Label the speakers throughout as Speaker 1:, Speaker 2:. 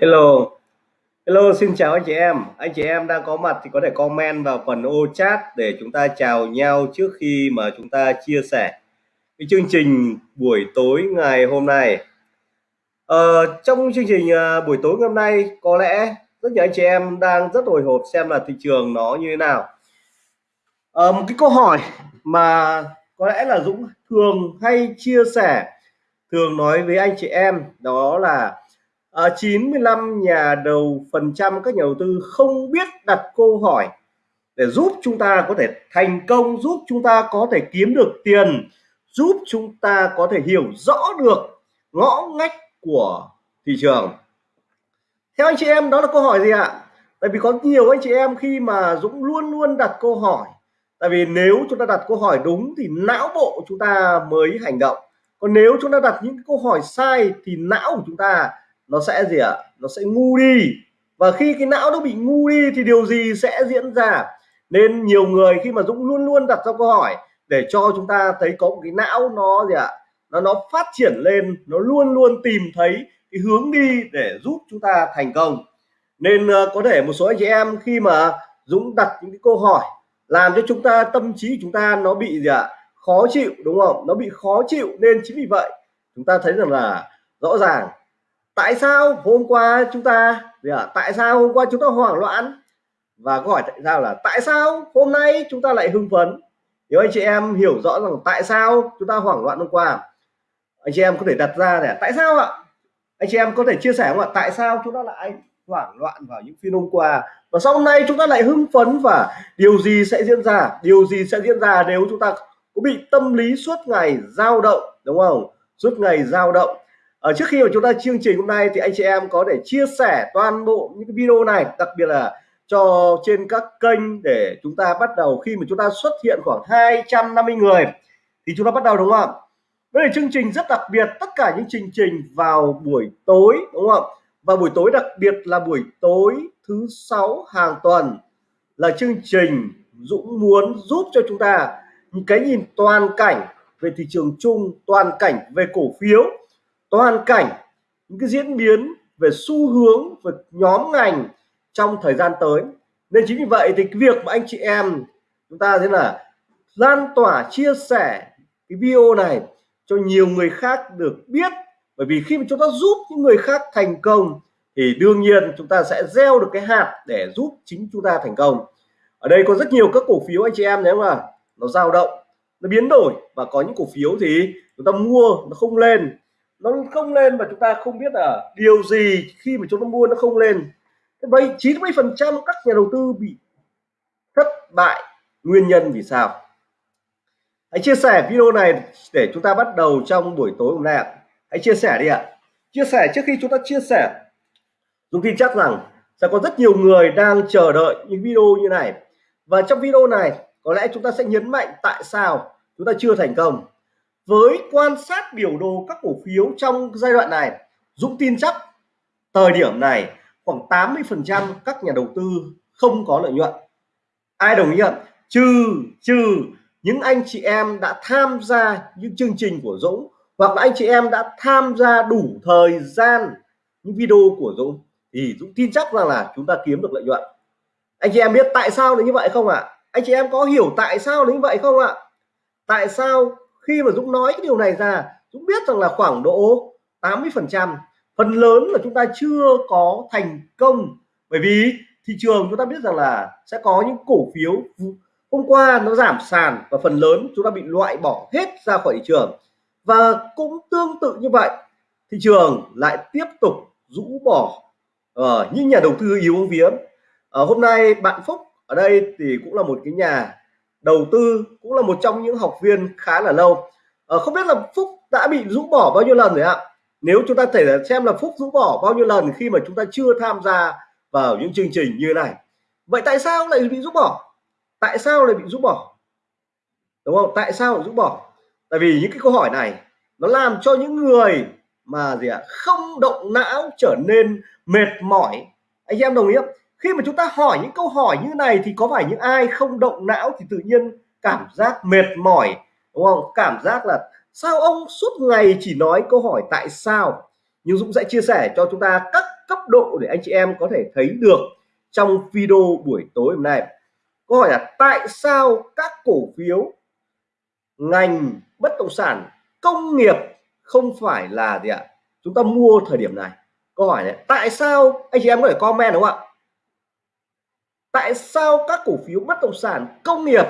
Speaker 1: Hello, hello, xin chào anh chị em. Anh chị em đang có mặt thì có thể comment vào phần ô chat để chúng ta chào nhau trước khi mà chúng ta chia sẻ cái chương trình buổi tối ngày hôm nay. Ờ, trong chương trình à, buổi tối hôm nay có lẽ rất nhiều anh chị em đang rất hồi hộp xem là thị trường nó như thế nào. Ờ, một cái câu hỏi mà có lẽ là Dũng thường hay chia sẻ, thường nói với anh chị em đó là Ờ, à, 95 nhà đầu phần trăm các nhà đầu tư không biết đặt câu hỏi để giúp chúng ta có thể thành công giúp chúng ta có thể kiếm được tiền giúp chúng ta có thể hiểu rõ được ngõ ngách của thị trường. Theo anh chị em đó là câu hỏi gì ạ? Tại vì có nhiều anh chị em khi mà Dũng luôn luôn đặt câu hỏi. Tại vì nếu chúng ta đặt câu hỏi đúng thì não bộ chúng ta mới hành động. Còn nếu chúng ta đặt những câu hỏi sai thì não của chúng ta nó sẽ gì ạ? Nó sẽ ngu đi. Và khi cái não nó bị ngu đi thì điều gì sẽ diễn ra? Nên nhiều người khi mà Dũng luôn luôn đặt ra câu hỏi để cho chúng ta thấy có một cái não nó gì ạ? Nó nó phát triển lên nó luôn luôn tìm thấy cái hướng đi để giúp chúng ta thành công. Nên uh, có thể một số anh chị em khi mà Dũng đặt những cái câu hỏi làm cho chúng ta tâm trí chúng ta nó bị gì ạ? Khó chịu đúng không? Nó bị khó chịu. Nên chính vì vậy chúng ta thấy rằng là rõ ràng tại sao hôm qua chúng ta gì à, tại sao hôm qua chúng ta hoảng loạn? Và câu hỏi tại sao là tại sao hôm nay chúng ta lại hưng phấn? Nếu anh chị em hiểu rõ rằng tại sao chúng ta hoảng loạn hôm qua anh chị em có thể đặt ra để tại sao ạ? Anh chị em có thể chia sẻ không ạ? Tại sao chúng ta lại hoảng loạn vào những phiên hôm qua? Và sau hôm nay chúng ta lại hưng phấn và điều gì sẽ diễn ra? Điều gì sẽ diễn ra nếu chúng ta có bị tâm lý suốt ngày dao động đúng không? Suốt ngày dao động ở trước khi mà chúng ta chương trình hôm nay thì anh chị em có thể chia sẻ toàn bộ những cái video này, đặc biệt là cho trên các kênh để chúng ta bắt đầu khi mà chúng ta xuất hiện khoảng 250 người thì chúng ta bắt đầu, đúng không ạ? Đây là chương trình rất đặc biệt, tất cả những chương trình vào buổi tối, đúng không và buổi tối đặc biệt là buổi tối thứ sáu hàng tuần là chương trình Dũng muốn giúp cho chúng ta những cái nhìn toàn cảnh về thị trường chung, toàn cảnh về cổ phiếu toàn cảnh, những cái diễn biến về xu hướng về nhóm ngành trong thời gian tới. Nên chính vì vậy thì cái việc mà anh chị em chúng ta thế là lan tỏa, chia sẻ cái video này cho nhiều người khác được biết. Bởi vì khi mà chúng ta giúp những người khác thành công thì đương nhiên chúng ta sẽ gieo được cái hạt để giúp chính chúng ta thành công. Ở đây có rất nhiều các cổ phiếu anh chị em nếu mà nó dao động, nó biến đổi và có những cổ phiếu thì chúng ta mua nó không lên nó không lên và chúng ta không biết là điều gì khi mà chúng ta mua nó không lên. Vậy 90 phần trăm các nhà đầu tư bị thất bại. Nguyên nhân vì sao? Hãy chia sẻ video này để chúng ta bắt đầu trong buổi tối hôm nay ạ. Hãy chia sẻ đi ạ. Chia sẻ trước khi chúng ta chia sẻ. Chúng tin chắc rằng sẽ có rất nhiều người đang chờ đợi những video như này. Và trong video này, có lẽ chúng ta sẽ nhấn mạnh tại sao chúng ta chưa thành công với quan sát biểu đồ các cổ phiếu trong giai đoạn này, Dũng tin chắc thời điểm này khoảng 80 phần trăm các nhà đầu tư không có lợi nhuận ai đồng ý không trừ trừ những anh chị em đã tham gia những chương trình của Dũng hoặc là anh chị em đã tham gia đủ thời gian những video của Dũng thì Dũng tin chắc rằng là chúng ta kiếm được lợi nhuận anh chị em biết tại sao là như vậy không ạ à? anh chị em có hiểu tại sao là như vậy không ạ à? tại sao khi mà Dũng nói cái điều này ra Dũng biết rằng là khoảng độ 80 phần trăm phần lớn là chúng ta chưa có thành công. Bởi vì thị trường chúng ta biết rằng là sẽ có những cổ phiếu hôm qua nó giảm sàn và phần lớn chúng ta bị loại bỏ hết ra khỏi thị trường. Và cũng tương tự như vậy thị trường lại tiếp tục rũ bỏ uh, những nhà đầu tư yếu vía uh, ờ, hôm nay bạn Phúc ở đây thì cũng là một cái nhà đầu tư cũng là một trong những học viên khá là lâu. À, không biết là Phúc đã bị rũ bỏ bao nhiêu lần rồi ạ? Nếu chúng ta thể xem là Phúc rũ bỏ bao nhiêu lần khi mà chúng ta chưa tham gia vào những chương trình như này. Vậy tại sao lại bị rũ bỏ? Tại sao lại bị rũ bỏ? Đúng không? Tại sao rũ bỏ? Tại vì những cái câu hỏi này nó làm cho những người mà gì ạ? Không động não trở nên mệt mỏi. Anh em đồng ý không? Khi mà chúng ta hỏi những câu hỏi như này thì có phải những ai không động não thì tự nhiên cảm giác mệt mỏi, đúng không? Cảm giác là sao ông suốt ngày chỉ nói câu hỏi tại sao? Nhưng Dũng sẽ chia sẻ cho chúng ta các cấp độ để anh chị em có thể thấy được trong video buổi tối hôm nay. Câu hỏi là tại sao các cổ phiếu, ngành bất động sản, công nghiệp không phải là gì ạ? Chúng ta mua thời điểm này. Câu hỏi này tại sao? Anh chị em có thể comment đúng không ạ? Tại sao các cổ phiếu bất động sản công nghiệp?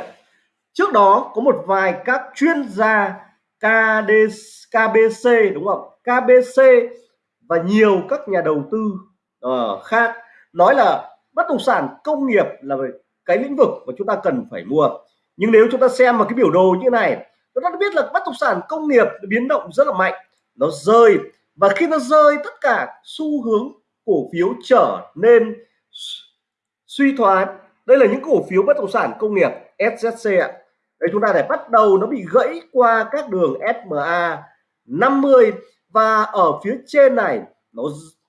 Speaker 1: Trước đó có một vài các chuyên gia KD, KBC đúng không? KBC và nhiều các nhà đầu tư uh, khác nói là bất động sản công nghiệp là cái lĩnh vực mà chúng ta cần phải mua. Nhưng nếu chúng ta xem vào cái biểu đồ như này chúng ta biết là bất động sản công nghiệp biến động rất là mạnh nó rơi. Và khi nó rơi tất cả xu hướng cổ phiếu trở nên suy thoái. Đây là những cổ phiếu bất động sản công nghiệp SZC ạ. Đây chúng ta để bắt đầu, nó bị gãy qua các đường SMA 50 và ở phía trên này, nó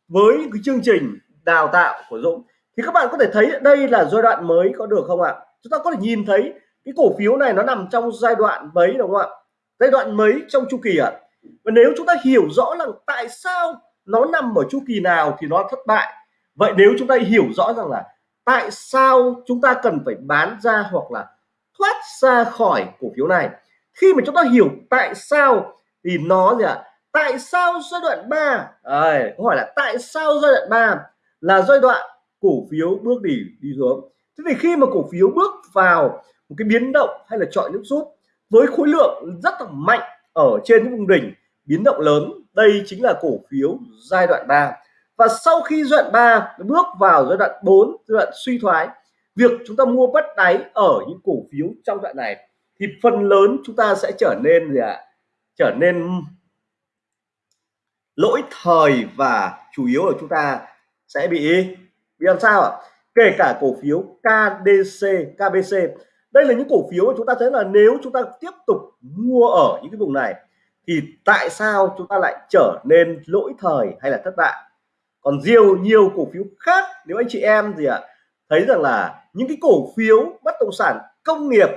Speaker 1: với cái chương trình đào tạo của Dũng. Thì các bạn có thể thấy đây là giai đoạn mới có được không ạ? Chúng ta có thể nhìn thấy cái cổ phiếu này nó nằm trong giai đoạn mấy đúng không ạ? Giai đoạn mấy trong chu kỳ ạ? Và nếu chúng ta hiểu rõ là tại sao nó nằm ở chu kỳ nào thì nó thất bại. Vậy nếu chúng ta hiểu rõ rằng là tại sao chúng ta cần phải bán ra hoặc là thoát ra khỏi cổ phiếu này? Khi mà chúng ta hiểu tại sao thì nó gì ạ? Tại sao giai đoạn 3 à, câu hỏi là tại sao giai đoạn 3 là giai đoạn cổ phiếu bước đi đi xuống? Thế thì khi mà cổ phiếu bước vào một cái biến động hay là chọi nước rút với khối lượng rất là mạnh ở trên những vùng đỉnh biến động lớn đây chính là cổ phiếu giai đoạn 3 và sau khi giai đoạn 3 bước vào giai đoạn 4 giai đoạn suy thoái, việc chúng ta mua bắt đáy ở những cổ phiếu trong đoạn này thì phần lớn chúng ta sẽ trở nên gì ạ? Trở nên lỗi thời và chủ yếu là chúng ta sẽ bị bị làm sao ạ? Kể cả cổ phiếu KDC KBC đây là những cổ phiếu mà chúng ta thấy là nếu chúng ta tiếp tục mua ở những cái vùng này thì tại sao chúng ta lại trở nên lỗi thời hay là thất bại? Còn nhiều nhiều cổ phiếu khác, nếu anh chị em gì ạ, thấy rằng là những cái cổ phiếu bất động sản công nghiệp,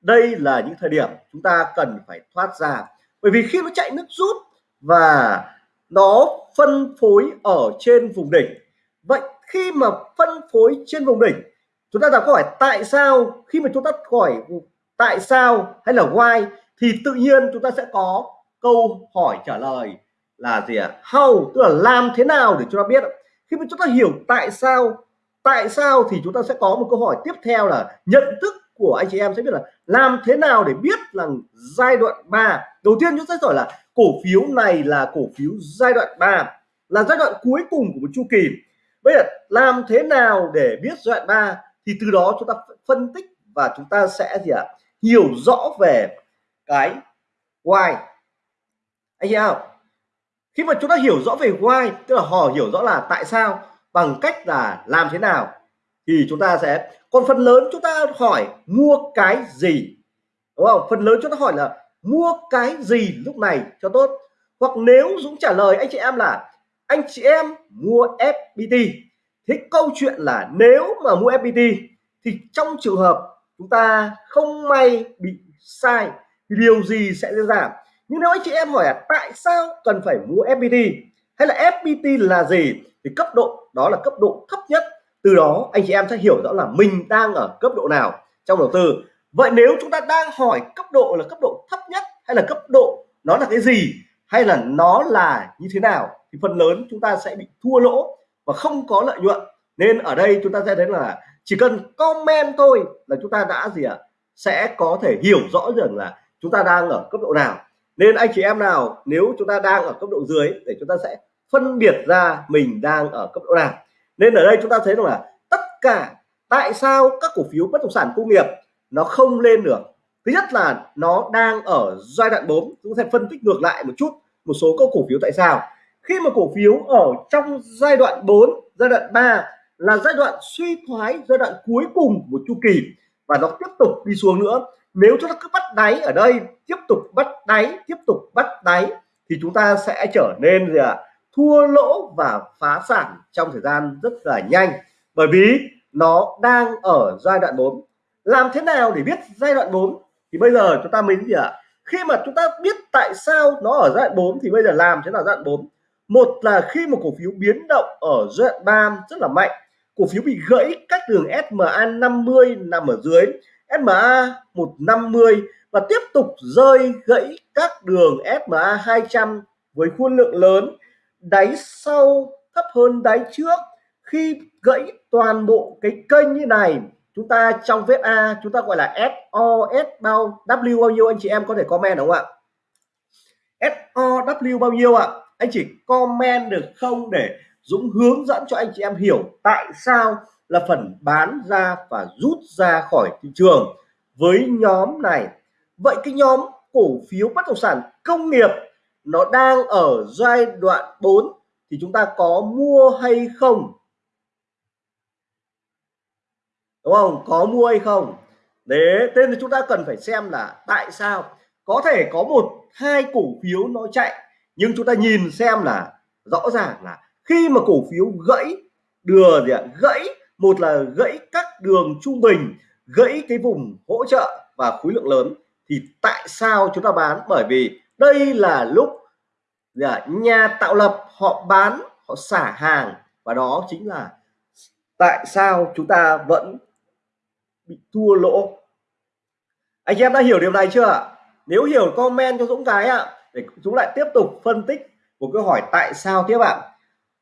Speaker 1: đây là những thời điểm chúng ta cần phải thoát ra. Bởi vì khi nó chạy nước rút và nó phân phối ở trên vùng đỉnh, vậy khi mà phân phối trên vùng đỉnh, chúng ta đặt câu hỏi tại sao, khi mà chúng ta hỏi tại sao hay là why, thì tự nhiên chúng ta sẽ có câu hỏi trả lời là gì ạ à? how, tức là làm thế nào để chúng ta biết khi mà chúng ta hiểu tại sao tại sao thì chúng ta sẽ có một câu hỏi tiếp theo là nhận thức của anh chị em sẽ biết là làm thế nào để biết là giai đoạn 3 đầu tiên chúng ta sẽ hỏi là cổ phiếu này là cổ phiếu giai đoạn 3 là giai đoạn cuối cùng của một chu kỳ bây giờ làm thế nào để biết giai đoạn 3 thì từ đó chúng ta phân tích và chúng ta sẽ gì ạ à? hiểu rõ về cái why anh chị em khi mà chúng ta hiểu rõ về why, tức là họ hiểu rõ là tại sao, bằng cách là làm thế nào, thì chúng ta sẽ, còn phần lớn chúng ta hỏi mua cái gì, đúng không phần lớn chúng ta hỏi là mua cái gì lúc này cho tốt hoặc nếu Dũng trả lời anh chị em là anh chị em mua FPT thế câu chuyện là nếu mà mua FPT thì trong trường hợp chúng ta không may bị sai, thì điều gì sẽ giảm? Nhưng nếu anh chị em hỏi là tại sao cần phải mua FPT hay là FPT là gì, thì cấp độ đó là cấp độ thấp nhất. Từ đó, anh chị em sẽ hiểu rõ là mình đang ở cấp độ nào trong đầu tư. Vậy nếu chúng ta đang hỏi cấp độ là cấp độ thấp nhất hay là cấp độ nó là cái gì hay là nó là như thế nào, thì phần lớn chúng ta sẽ bị thua lỗ và không có lợi nhuận. Nên ở đây chúng ta sẽ thấy là chỉ cần comment thôi là chúng ta đã gì ạ? À? sẽ có thể hiểu rõ rằng là chúng ta đang ở cấp độ nào nên anh chị em nào, nếu chúng ta đang ở cấp độ dưới để chúng ta sẽ phân biệt ra mình đang ở cấp độ nào. Nên ở đây chúng ta thấy rằng là tất cả tại sao các cổ phiếu bất động sản công nghiệp nó không lên được. Thứ nhất là nó đang ở giai đoạn 4 chúng ta sẽ phân tích ngược lại một chút một số các cổ phiếu tại sao. Khi mà cổ phiếu ở trong giai đoạn 4 giai đoạn 3 là giai đoạn suy thoái giai đoạn cuối cùng của chu kỳ và nó tiếp tục đi xuống nữa nếu chúng ta cứ bắt đáy ở đây, tiếp tục bắt đáy, tiếp tục bắt đáy, thì chúng ta sẽ trở nên gì ạ? À? thua lỗ và phá sản trong thời gian rất là nhanh. Bởi vì nó đang ở giai đoạn 4 làm thế nào để biết giai đoạn 4 thì bây giờ chúng ta mới gì ạ? À? khi mà chúng ta biết tại sao nó ở giai đoạn 4 thì bây giờ làm thế nào giai đoạn 4 một là khi một cổ phiếu biến động ở giai đoạn 3 rất là mạnh. Cổ phiếu bị gãy các đường SMA 50 nằm ở dưới. SMA 150 và tiếp tục rơi gãy các đường SMA 200 với khối lượng lớn, đáy sau thấp hơn đáy trước. Khi gãy toàn bộ cái kênh như này, chúng ta trong vết A chúng ta gọi là SOS bao W bao nhiêu, anh chị em có thể comment đúng không ạ? SOW bao nhiêu ạ? Anh chỉ comment được không để Dũng hướng dẫn cho anh chị em hiểu tại sao là phần bán ra và rút ra khỏi thị trường. Với nhóm này, vậy cái nhóm cổ phiếu bất động sản công nghiệp, nó đang ở giai đoạn 4 thì chúng ta có mua hay không? Đúng không? Có mua hay không? Để nên là chúng ta cần phải xem là tại sao có thể có một, hai cổ phiếu nó chạy. Nhưng chúng ta nhìn xem là rõ ràng là khi mà cổ phiếu gãy, đưa gì ạ? Gãy một là gãy các đường trung bình, gãy cái vùng hỗ trợ và khối lượng lớn. Thì tại sao chúng ta bán? Bởi vì đây là lúc dạ, nhà tạo lập họ bán, họ xả hàng. Và đó chính là tại sao chúng ta vẫn bị thua lỗ. Anh em đã hiểu điều này chưa nếu hiểu comment cho Dũng cái ạ để chúng lại tiếp tục phân tích một câu hỏi tại sao tiếp ạ?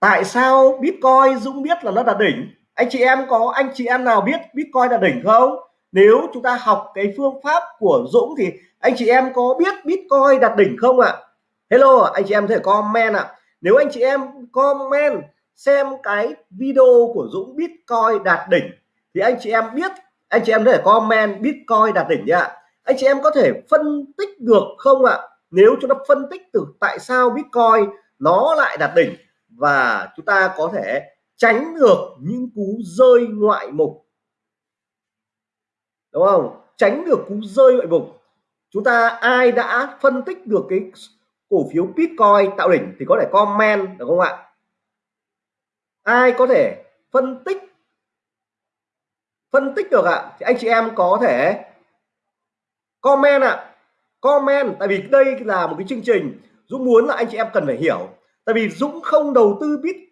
Speaker 1: Tại sao Bitcoin Dũng biết là nó đạt đỉnh? Anh chị em có, anh chị em nào biết Bitcoin đạt đỉnh không? Nếu chúng ta học cái phương pháp của Dũng thì anh chị em có biết Bitcoin đạt đỉnh không ạ? Hello, anh chị em thể comment ạ. Nếu anh chị em comment xem cái video của Dũng Bitcoin đạt đỉnh thì anh chị em biết, anh chị em có thể comment Bitcoin đạt đỉnh nhá anh chị em có thể phân tích được không ạ? Nếu chúng ta phân tích từ tại sao Bitcoin nó lại đạt đỉnh và chúng ta có thể tránh được những cú rơi ngoại mục. Đúng không? Tránh được cú rơi ngoại mục. Chúng ta ai đã phân tích được cái cổ phiếu Bitcoin tạo đỉnh thì có thể comment, được không ạ? Ai có thể phân tích? Phân tích được ạ? Thì anh chị em có thể comment ạ. Comment, tại vì đây là một cái chương trình Dũng muốn là anh chị em cần phải hiểu. Tại vì Dũng không đầu tư Bitcoin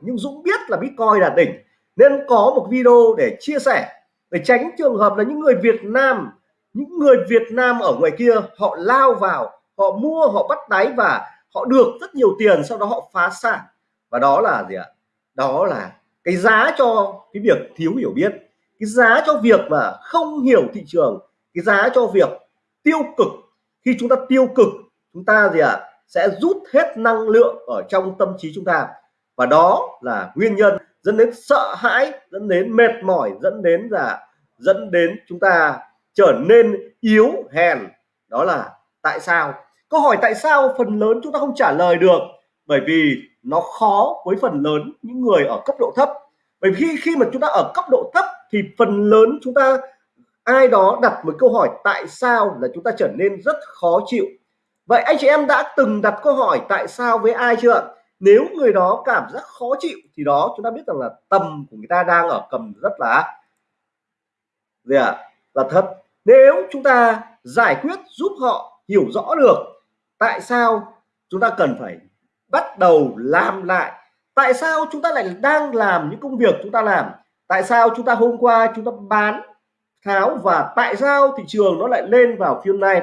Speaker 1: nhưng Dũng biết là Bitcoin là đỉnh, nên có một video để chia sẻ, để tránh trường hợp là những người Việt Nam, những người Việt Nam ở ngoài kia, họ lao vào, họ mua, họ bắt đáy và họ được rất nhiều tiền, sau đó họ phá sản. Và đó là gì ạ? Đó là cái giá cho cái việc thiếu hiểu biết, cái giá cho việc mà không hiểu thị trường, cái giá cho việc tiêu cực. Khi chúng ta tiêu cực, chúng ta gì ạ? Sẽ rút hết năng lượng ở trong tâm trí chúng ta và đó là nguyên nhân dẫn đến sợ hãi, dẫn đến mệt mỏi, dẫn đến là dẫn đến chúng ta trở nên yếu hèn. Đó là tại sao? Câu hỏi tại sao phần lớn chúng ta không trả lời được? Bởi vì nó khó với phần lớn những người ở cấp độ thấp. Bởi vì khi khi mà chúng ta ở cấp độ thấp thì phần lớn chúng ta, ai đó đặt một câu hỏi tại sao là chúng ta trở nên rất khó chịu. Vậy anh chị em đã từng đặt câu hỏi tại sao với ai chưa nếu người đó cảm giác khó chịu thì đó, chúng ta biết rằng là tầm của người ta đang ở cầm rất là gì ạ à? là thấp nếu chúng ta giải quyết, giúp họ hiểu rõ được tại sao chúng ta cần phải bắt đầu làm lại, tại sao chúng ta lại đang làm những công việc chúng ta làm, tại sao chúng ta hôm qua chúng ta bán tháo và tại sao thị trường nó lại lên vào phiên này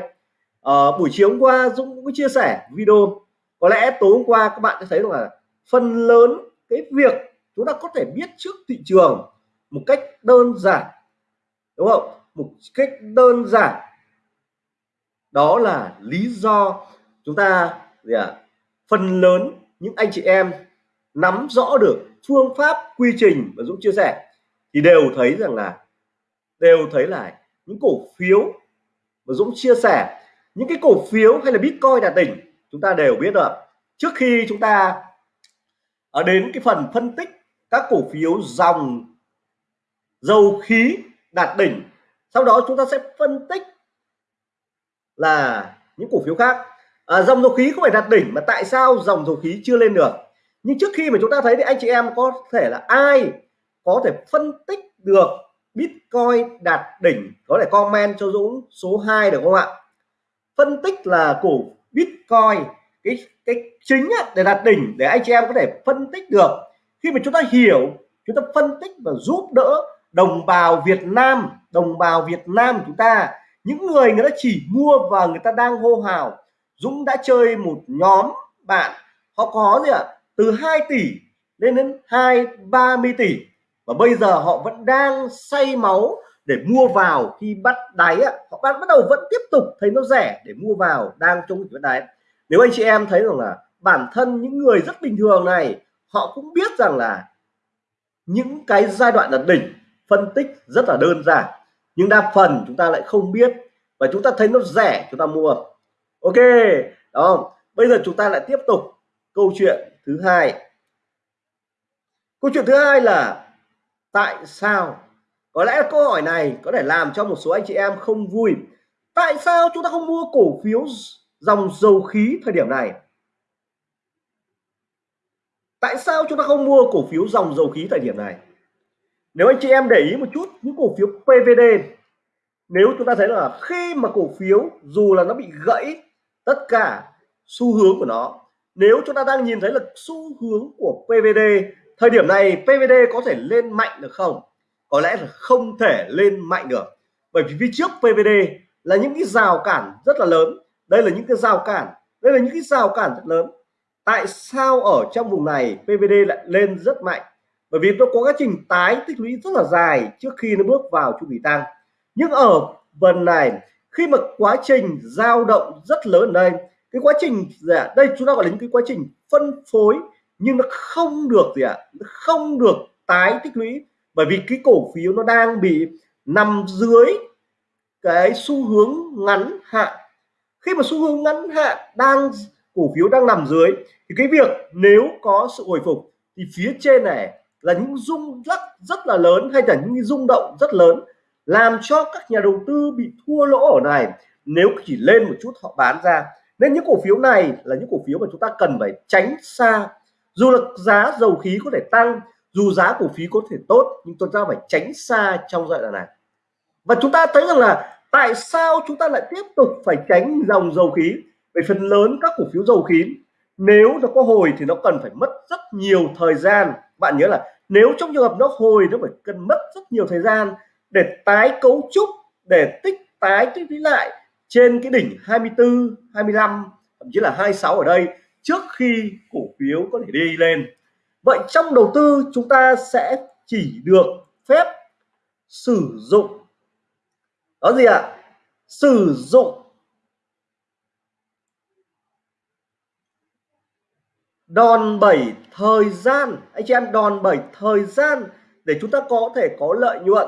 Speaker 1: ở buổi chiều hôm qua Dũng cũng chia sẻ video có lẽ tối hôm qua các bạn sẽ thấy là phần lớn cái việc chúng ta có thể biết trước thị trường một cách đơn giản đúng không? Một cách đơn giản. Đó là lý do chúng ta gì à, phần lớn những anh chị em nắm rõ được phương pháp quy trình mà Dũng chia sẻ thì đều thấy rằng là đều thấy là những cổ phiếu mà Dũng chia sẻ những cái cổ phiếu hay là Bitcoin đạt đỉnh chúng ta đều biết rồi. trước khi chúng ta ở đến cái phần phân tích các cổ phiếu dòng dầu khí đạt đỉnh sau đó chúng ta sẽ phân tích là những cổ phiếu khác. À, dòng dầu khí không phải đạt đỉnh mà tại sao dòng dầu khí chưa lên được? Nhưng trước khi mà chúng ta thấy thì anh chị em có thể là ai có thể phân tích được Bitcoin đạt đỉnh có thể comment cho Dũng số 2 được không ạ? Phân tích là cổ Bitcoin, cái cái chính để đạt đỉnh, để anh chị em có thể phân tích được. Khi mà chúng ta hiểu, chúng ta phân tích và giúp đỡ đồng bào Việt Nam, đồng bào Việt Nam chúng ta, những người người ta chỉ mua và người ta đang hô hào. Dũng đã chơi một nhóm bạn, họ có gì ạ? À? từ 2 tỷ lên đến 2 30 tỷ. Và bây giờ họ vẫn đang say máu để mua vào khi bắt đáy á, họ bắt bắt đầu vẫn tiếp tục thấy nó rẻ để mua vào đang trong cái đáy. Nếu anh chị em thấy rằng là bản thân những người rất bình thường này họ cũng biết rằng là những cái giai đoạn là đỉnh phân tích rất là đơn giản nhưng đa phần chúng ta lại không biết và chúng ta thấy nó rẻ chúng ta mua. Ok đó bây giờ chúng ta lại tiếp tục câu chuyện thứ hai. Câu chuyện thứ hai là tại sao có lẽ câu hỏi này có thể làm cho một số anh chị em không vui. Tại sao chúng ta không mua cổ phiếu dòng dầu khí thời điểm này? Tại sao chúng ta không mua cổ phiếu dòng dầu khí thời điểm này? Nếu anh chị em để ý một chút, những cổ phiếu PVD nếu chúng ta thấy là khi mà cổ phiếu dù là nó bị gãy tất cả xu hướng của nó, nếu chúng ta đang nhìn thấy là xu hướng của PVD thời điểm này PVD có thể lên mạnh được không? Có lẽ là không thể lên mạnh được. Bởi vì phía trước PVD là những cái rào cản rất là lớn. Đây là những cái rào cản, đây là những cái rào cản rất lớn. Tại sao ở trong vùng này PVD lại lên rất mạnh? Bởi vì nó có quá trình tái tích lũy rất là dài trước khi nó bước vào chu kỳ tăng. Nhưng ở phần này, khi mà quá trình dao động rất lớn ở đây, cái quá trình gì ạ? Đây chúng ta gọi là những cái quá trình phân phối, nhưng nó không được gì ạ? Nó không được tái tích lũy bởi vì cái cổ phiếu nó đang bị nằm dưới cái xu hướng ngắn hạn. Khi mà xu hướng ngắn hạn đang, cổ phiếu đang nằm dưới, thì cái việc nếu có sự hồi phục thì phía trên này là những rung lắc rất là lớn hay là những rung động rất lớn làm cho các nhà đầu tư bị thua lỗ ở này. Nếu chỉ lên một chút họ bán ra. Nên những cổ phiếu này là những cổ phiếu mà chúng ta cần phải tránh xa. Dù là giá dầu khí có thể tăng dù giá cổ phiếu có thể tốt, nhưng chúng ta phải tránh xa trong giai đoạn này. Và chúng ta thấy rằng là tại sao chúng ta lại tiếp tục phải tránh dòng dầu khí? Về phần lớn các cổ phiếu dầu khí, nếu nó có hồi thì nó cần phải mất rất nhiều thời gian. Bạn nhớ là nếu trong trường hợp nó hồi, nó phải cần mất rất nhiều thời gian để tái cấu trúc, để tích tái, tích lũy lại trên cái đỉnh 24 25 thậm chí là 26 ở đây trước khi cổ phiếu có thể đi lên vậy trong đầu tư chúng ta sẽ chỉ được phép sử dụng, đó gì ạ à? sử dụng đòn bẩy thời gian anh chị em, đòn bẩy thời gian để chúng ta có thể có lợi nhuận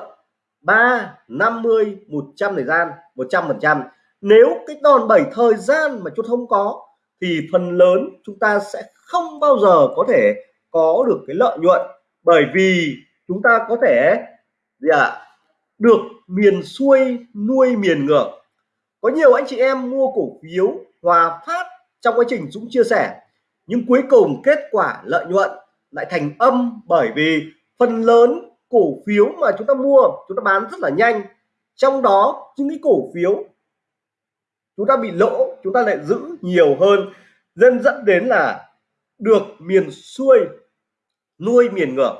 Speaker 1: 3 50 100 thời gian 100 phần trăm nếu cái đòn bẩy thời gian mà chúng không có thì phần lớn chúng ta sẽ không bao giờ có thể có được cái lợi nhuận. Bởi vì chúng ta có thể gì ạ à, được miền xuôi nuôi miền ngược. Có nhiều anh chị em mua cổ phiếu Hòa Phát trong quá trình Dũng chia sẻ nhưng cuối cùng kết quả lợi nhuận lại thành âm bởi vì phần lớn cổ phiếu mà chúng ta mua chúng ta bán rất là nhanh. Trong đó những cái cổ phiếu chúng ta bị lỗ chúng ta lại giữ nhiều hơn. Dân dẫn đến là được miền xuôi nuôi miền ngược.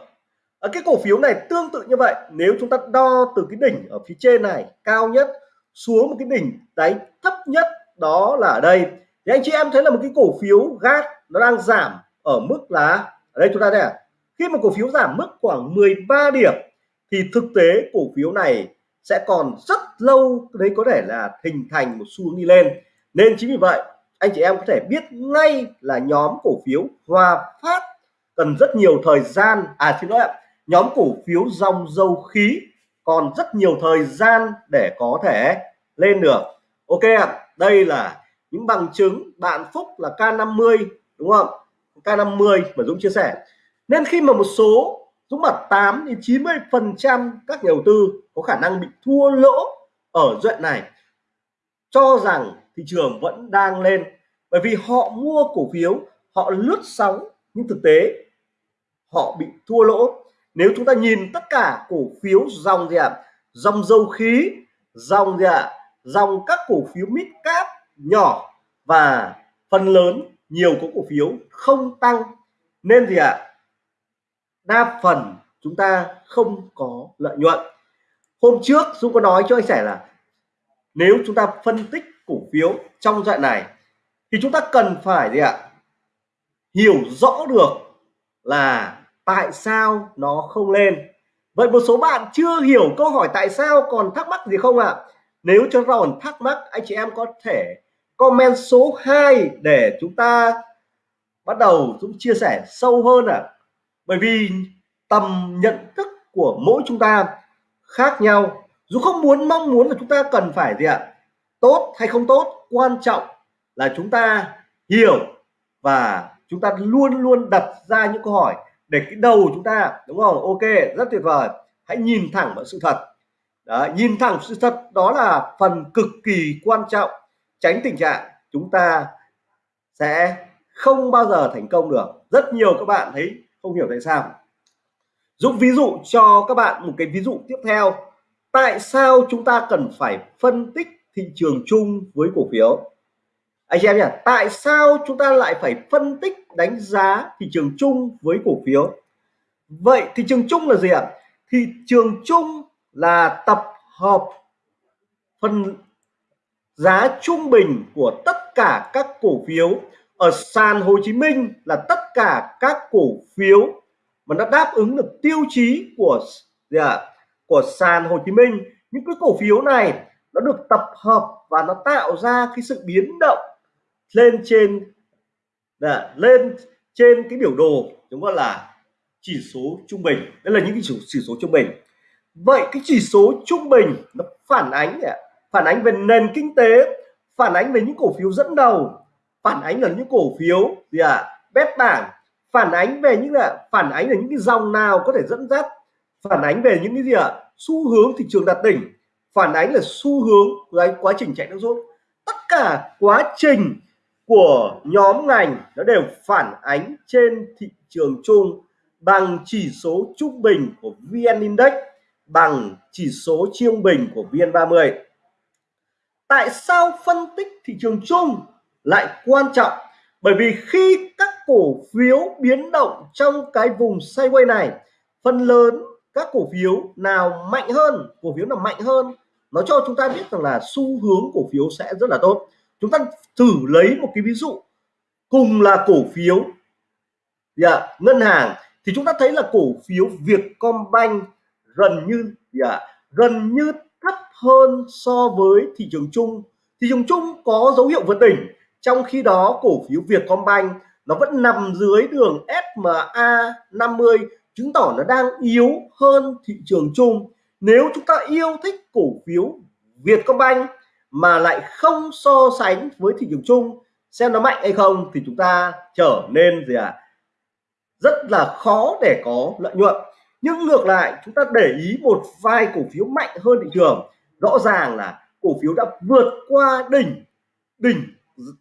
Speaker 1: Ở cái cổ phiếu này tương tự như vậy, nếu chúng ta đo từ cái đỉnh ở phía trên này cao nhất xuống một cái đỉnh đáy thấp nhất, đó là ở đây. Thì anh chị em thấy là một cái cổ phiếu gas nó đang giảm ở mức là, ở đây chúng ta đây à khi mà cổ phiếu giảm mức khoảng 13 điểm, thì thực tế cổ phiếu này sẽ còn rất lâu đấy có thể là hình thành một xu hướng đi lên. Nên chính vì vậy, anh chị em có thể biết ngay là nhóm cổ phiếu Hòa Phát cần rất nhiều thời gian. À xin lỗi ạ, nhóm cổ phiếu dòng dầu khí còn rất nhiều thời gian để có thể lên được. Ok ạ, đây là những bằng chứng bạn Phúc là K50, đúng không? K50 mà Dũng chia sẻ. Nên khi mà một số, Dũng bảo 8 đến 90 phần trăm các nhà đầu tư có khả năng bị thua lỗ ở đoạn này, cho rằng thị trường vẫn đang lên. Bởi vì họ mua cổ phiếu, họ lướt sóng, nhưng thực tế họ bị thua lỗ nếu chúng ta nhìn tất cả cổ phiếu dòng gì ạ à? dòng dầu khí, dòng gì ạ à? dòng các cổ phiếu mid cap nhỏ và phần lớn nhiều có cổ phiếu không tăng nên gì ạ à? đa phần chúng ta không có lợi nhuận hôm trước Dũng có nói cho anh sẻ là nếu chúng ta phân tích cổ phiếu trong đoạn này thì chúng ta cần phải gì ạ à? hiểu rõ được là tại sao nó không lên vậy một số bạn chưa hiểu câu hỏi tại sao còn thắc mắc gì không ạ à? nếu cho còn thắc mắc, anh chị em có thể comment số 2 để chúng ta bắt đầu, chúng chia sẻ sâu hơn ạ à. bởi vì tầm nhận thức của mỗi chúng ta khác nhau dù không muốn, mong muốn là chúng ta cần phải gì ạ à? tốt hay không tốt, quan trọng là chúng ta hiểu và chúng ta luôn luôn đặt ra những câu hỏi để cái đầu chúng ta đúng không? Ok rất tuyệt vời. Hãy nhìn thẳng vào sự thật. Đó, nhìn thẳng sự thật đó là phần cực kỳ quan trọng. Tránh tình trạng chúng ta sẽ không bao giờ thành công được. Rất nhiều các bạn thấy không hiểu tại sao. Dũng ví dụ cho các bạn một cái ví dụ tiếp theo. Tại sao chúng ta cần phải phân tích thị trường chung với cổ phiếu? Anh chị em nhỉ tại sao chúng ta lại phải phân tích đánh giá thị trường chung với cổ phiếu? Vậy thị trường chung là gì ạ? Thị trường chung là tập hợp phần giá trung bình của tất cả các cổ phiếu. Ở sàn Hồ Chí Minh là tất cả các cổ phiếu mà nó đáp ứng được tiêu chí của gì à, của sàn Hồ Chí Minh. Những cái cổ phiếu này nó được tập hợp và nó tạo ra cái sự biến động lên trên là lên trên cái biểu đồ chúng ta là chỉ số trung bình. Đây là những cái chỉ, chỉ số trung bình. Vậy cái chỉ số trung bình nó phản ánh phản ánh về nền kinh tế phản ánh về những cổ phiếu dẫn đầu phản ánh là những cổ phiếu gì ạ? À, bét bảng. Phản ánh về những là phản ánh là những cái dòng nào có thể dẫn dắt phản ánh về những cái gì ạ? À, xu hướng thị trường đạt đỉnh phản ánh là xu hướng cái quá trình chạy nước rút. Tất cả quá trình của nhóm ngành nó đều phản ánh trên thị trường chung bằng chỉ số trung bình của VN Index, bằng chỉ số trung bình của VN30 tại sao phân tích thị trường chung lại quan trọng? Bởi vì khi các cổ phiếu biến động trong cái vùng sideways này, phần lớn các cổ phiếu nào mạnh hơn, cổ phiếu nào mạnh hơn, nó cho chúng ta biết rằng là xu hướng cổ phiếu sẽ rất là tốt chúng ta thử lấy một cái ví dụ. Cùng là cổ phiếu yeah, ngân hàng thì chúng ta thấy là cổ phiếu Vietcombank gần như yeah, gần như thấp hơn so với thị trường chung. Thị trường chung có dấu hiệu vượt đỉnh trong khi đó cổ phiếu Vietcombank nó vẫn nằm dưới đường SMA 50 chứng tỏ nó đang yếu hơn thị trường chung. Nếu chúng ta yêu thích cổ phiếu Vietcombank mà lại không so sánh với thị trường chung, xem nó mạnh hay không thì chúng ta trở nên gì ạ? À? rất là khó để có lợi nhuận. Nhưng ngược lại, chúng ta để ý một vài cổ phiếu mạnh hơn thị trường. Rõ ràng là cổ phiếu đã vượt qua đỉnh đỉnh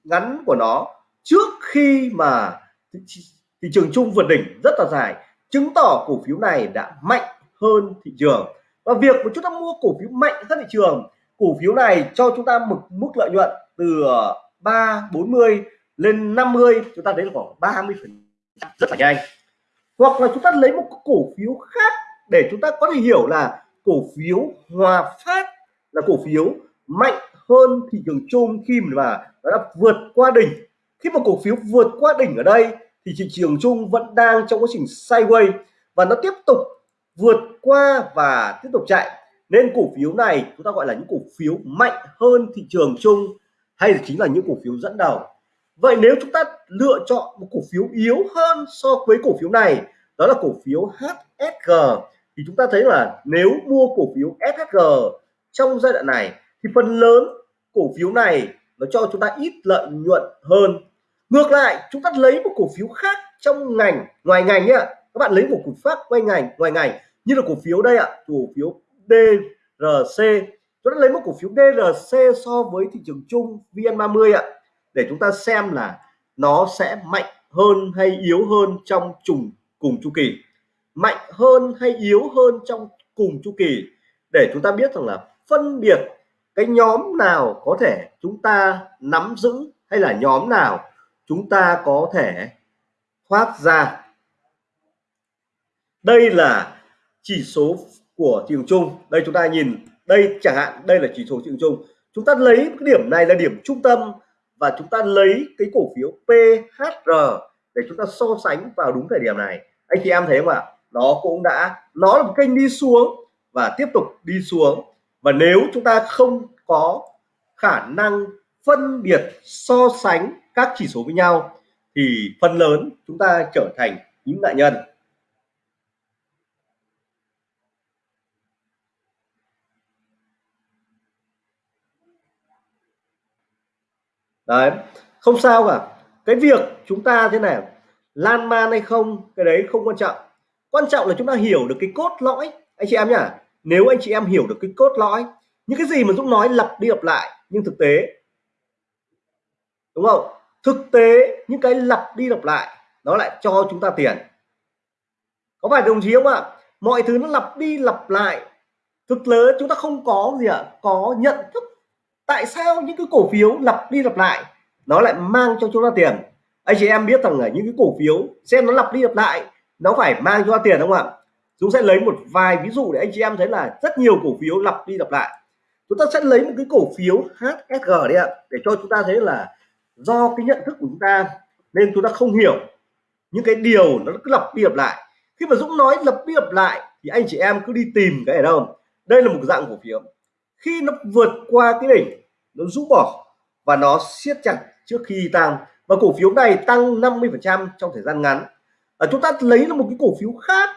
Speaker 1: ngắn của nó trước khi mà thị trường chung vượt đỉnh rất là dài, chứng tỏ cổ phiếu này đã mạnh hơn thị trường. Và việc mà chúng ta mua cổ phiếu mạnh hơn thị trường cổ phiếu này cho chúng ta một mức lợi nhuận từ ờ, 3 40 lên 50 chúng ta thấy là khoảng 30 phần rất là nhanh. Hoặc là chúng ta lấy một cổ phiếu khác để chúng ta có thể hiểu là cổ phiếu Hòa Phát là cổ phiếu mạnh hơn thị trường chung khi mà nó đã vượt qua đỉnh. Khi mà cổ phiếu vượt qua đỉnh ở đây thì thị trường chung vẫn đang trong quá trình sideways và nó tiếp tục vượt qua và tiếp tục chạy nên cổ phiếu này chúng ta gọi là những cổ phiếu mạnh hơn thị trường chung hay là chính là những cổ phiếu dẫn đầu vậy nếu chúng ta lựa chọn một cổ phiếu yếu hơn so với cổ phiếu này đó là cổ phiếu HSG thì chúng ta thấy là nếu mua cổ phiếu SHG trong giai đoạn này thì phần lớn cổ phiếu này nó cho chúng ta ít lợi nhuận hơn ngược lại chúng ta lấy một cổ phiếu khác trong ngành ngoài ngành nhá các bạn lấy một cổ phiếu khác ngoài ngành ngoài ngành như là cổ phiếu đây ạ cổ phiếu DRC chúng ta lấy một cổ phiếu DRC so với thị trường chung VN30 ạ. Để chúng ta xem là nó sẽ mạnh hơn hay yếu hơn trong trùng cùng chu kỳ. Mạnh hơn hay yếu hơn trong cùng chu kỳ. Để chúng ta biết rằng là phân biệt cái nhóm nào có thể chúng ta nắm giữ hay là nhóm nào chúng ta có thể thoát ra. Đây là chỉ số của thị trường chung. Đây chúng ta nhìn, đây chẳng hạn, đây là chỉ số thị trường chung. Chúng ta lấy cái điểm này là điểm trung tâm và chúng ta lấy cái cổ phiếu PHR để chúng ta so sánh vào đúng thời điểm này. Anh chị em thấy không ạ? Nó cũng đã, nó là một kênh đi xuống và tiếp tục đi xuống. Và nếu chúng ta không có khả năng phân biệt, so sánh các chỉ số với nhau, thì phần lớn chúng ta trở thành những nạn nhân. Đấy, không sao cả. Cái việc chúng ta thế này, lan man hay không, cái đấy không quan trọng. Quan trọng là chúng ta hiểu được cái cốt lõi. Anh chị em nhá, nếu anh chị em hiểu được cái cốt lõi, những cái gì mà Dũng nói lặp đi lặp lại, nhưng thực tế, đúng không? Thực tế, những cái lặp đi lặp lại, nó lại cho chúng ta tiền. Có phải đồng chí không ạ? Mọi thứ nó lặp đi lặp lại. Thực tế, chúng ta không có gì ạ? Có nhận thức tại sao những cái cổ phiếu lặp đi lặp lại, nó lại mang cho chúng ta tiền? Anh chị em biết rằng là những cái cổ phiếu, xem nó lặp đi lặp lại, nó phải mang cho ta tiền không ạ? Chúng sẽ lấy một vài ví dụ để anh chị em thấy là rất nhiều cổ phiếu lặp đi lặp lại. Chúng ta sẽ lấy một cái cổ phiếu HSG đi ạ, để cho chúng ta thấy là do cái nhận thức của chúng ta nên chúng ta không hiểu. Những cái điều nó cứ lặp đi lặp lại. Khi mà Dũng nói lặp đi lặp lại thì anh chị em cứ đi tìm cái ở đâu. Đây là một dạng cổ phiếu khi nó vượt qua cái đỉnh nó rũ bỏ và nó siết chặt trước khi tăng và cổ phiếu này tăng 50 phần trăm trong thời gian ngắn. À, chúng ta lấy là một cái cổ phiếu khác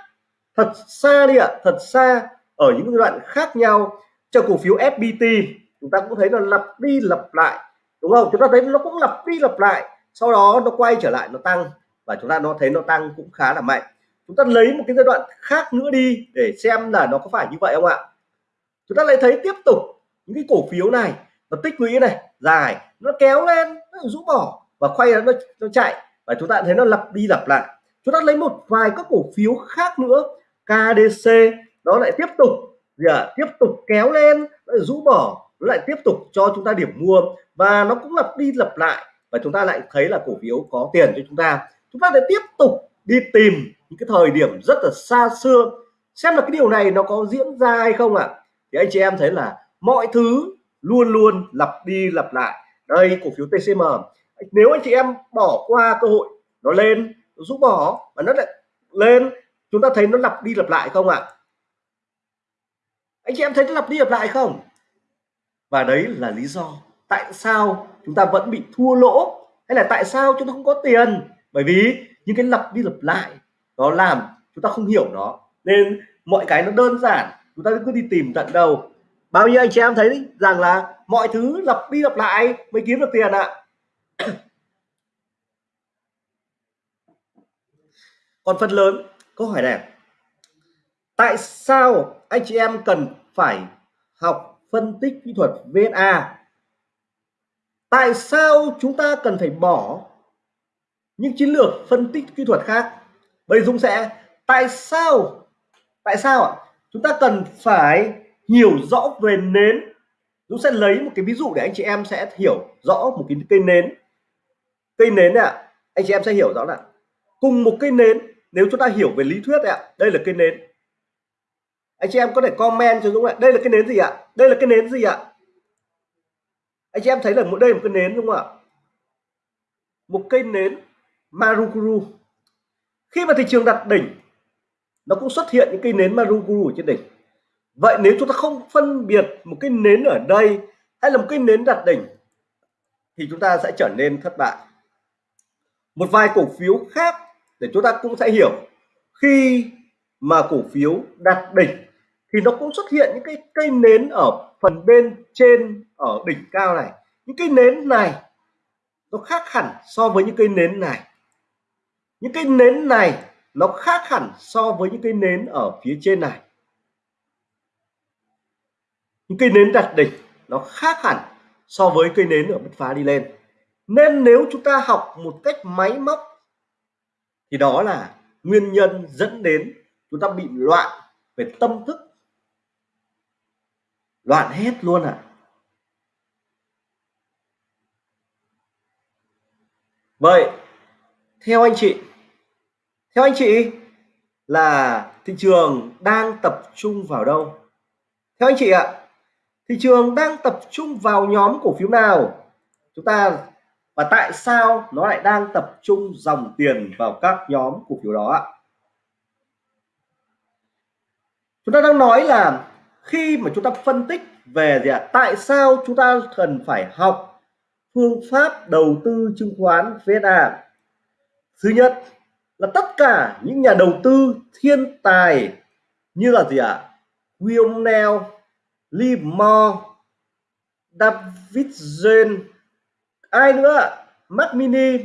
Speaker 1: thật xa đi ạ thật xa ở những giai đoạn khác nhau. Cho cổ phiếu FPT chúng ta cũng thấy là lặp đi lặp lại đúng không? Chúng ta thấy nó cũng lặp đi lặp lại sau đó nó quay trở lại nó tăng. Và chúng ta nó thấy nó tăng cũng khá là mạnh. Chúng ta lấy một cái giai đoạn khác nữa đi để xem là nó có phải như vậy không ạ? Chúng ta lại thấy tiếp tục những cái cổ phiếu này nó tích lũy này dài nó kéo lên nó rũ bỏ và quay nó nó chạy. Và chúng ta thấy nó lặp đi lặp lại. Chúng ta lấy một vài các cổ phiếu khác nữa KDC nó lại tiếp tục gì à, tiếp tục kéo lên nó rũ bỏ nó lại tiếp tục cho chúng ta điểm mua. Và nó cũng lặp đi lặp lại và chúng ta lại thấy là cổ phiếu có tiền cho chúng ta. Chúng ta lại tiếp tục đi tìm những cái thời điểm rất là xa xưa xem là cái điều này nó có diễn ra hay không ạ. à? Thì anh chị em thấy là mọi thứ luôn luôn lặp đi lặp lại. Đây, cổ phiếu TCM nếu anh chị em bỏ qua cơ hội nó lên, nó rút bỏ và nó lại lên, chúng ta thấy nó lặp đi lặp lại không ạ? À? anh chị em thấy nó lặp đi lặp lại không? Và đấy là lý do tại sao chúng ta vẫn bị thua lỗ hay là tại sao chúng ta không có tiền? Bởi vì những cái lặp đi lặp lại nó làm chúng ta không hiểu nó. Nên mọi cái nó đơn giản chúng ta cứ đi tìm tận đầu bao nhiêu anh chị em thấy rằng là mọi thứ lặp đi lặp lại mới kiếm được tiền ạ. Còn phần lớn, câu hỏi này. Tại sao anh chị em cần phải học phân tích kỹ thuật VSA tại sao chúng ta cần phải bỏ những chiến lược phân tích kỹ thuật khác? Bây Dũng sẽ, tại sao tại sao ạ? Chúng ta cần phải hiểu rõ về nến. Dũng sẽ lấy một cái ví dụ để anh chị em sẽ hiểu rõ một cái cây nến. Cây nến ạ à, anh chị em sẽ hiểu rõ là cùng một cây nến nếu chúng ta hiểu về lý thuyết ạ đây là cây nến. Anh chị em có thể comment cho Dũng ạ đây là cái nến gì ạ? Đây là cái nến gì ạ? Anh chị em thấy là đây là một cái nến đúng không ạ? Một cây nến Marukuru. Khi mà thị trường đặt đỉnh nó cũng xuất hiện những cây nến Maruguru ở trên đỉnh. Vậy nếu chúng ta không phân biệt một cái nến ở đây hay là một cái nến đặt đỉnh, thì chúng ta sẽ trở nên thất bại. Một vài cổ phiếu khác để chúng ta cũng sẽ hiểu. Khi mà cổ phiếu đặt đỉnh, thì nó cũng xuất hiện những cái cây nến ở phần bên trên ở đỉnh cao này. Những cây nến này nó khác hẳn so với những cây nến này. Những cây nến này nó khác hẳn so với những cây nến ở phía trên này. Những cây nến đặt đỉnh, nó khác hẳn so với cây nến ở bứt phá đi lên. Nên nếu chúng ta học một cách máy móc, thì đó là nguyên nhân dẫn đến chúng ta bị loạn về tâm thức. Loạn hết luôn à vậy, theo anh chị theo anh chị, là thị trường đang tập trung vào đâu? Theo anh chị ạ, thị trường đang tập trung vào nhóm cổ phiếu nào? Chúng ta, và tại sao nó lại đang tập trung dòng tiền vào các nhóm cổ phiếu đó ạ? Chúng ta đang nói là khi mà chúng ta phân tích về gì ạ? Tại sao chúng ta cần phải học phương pháp đầu tư chứng khoán VSA thứ nhất là tất cả những nhà đầu tư thiên tài như là gì ạ? William Neal, Lee Moore, David Zen, ai nữa? Mac Mini.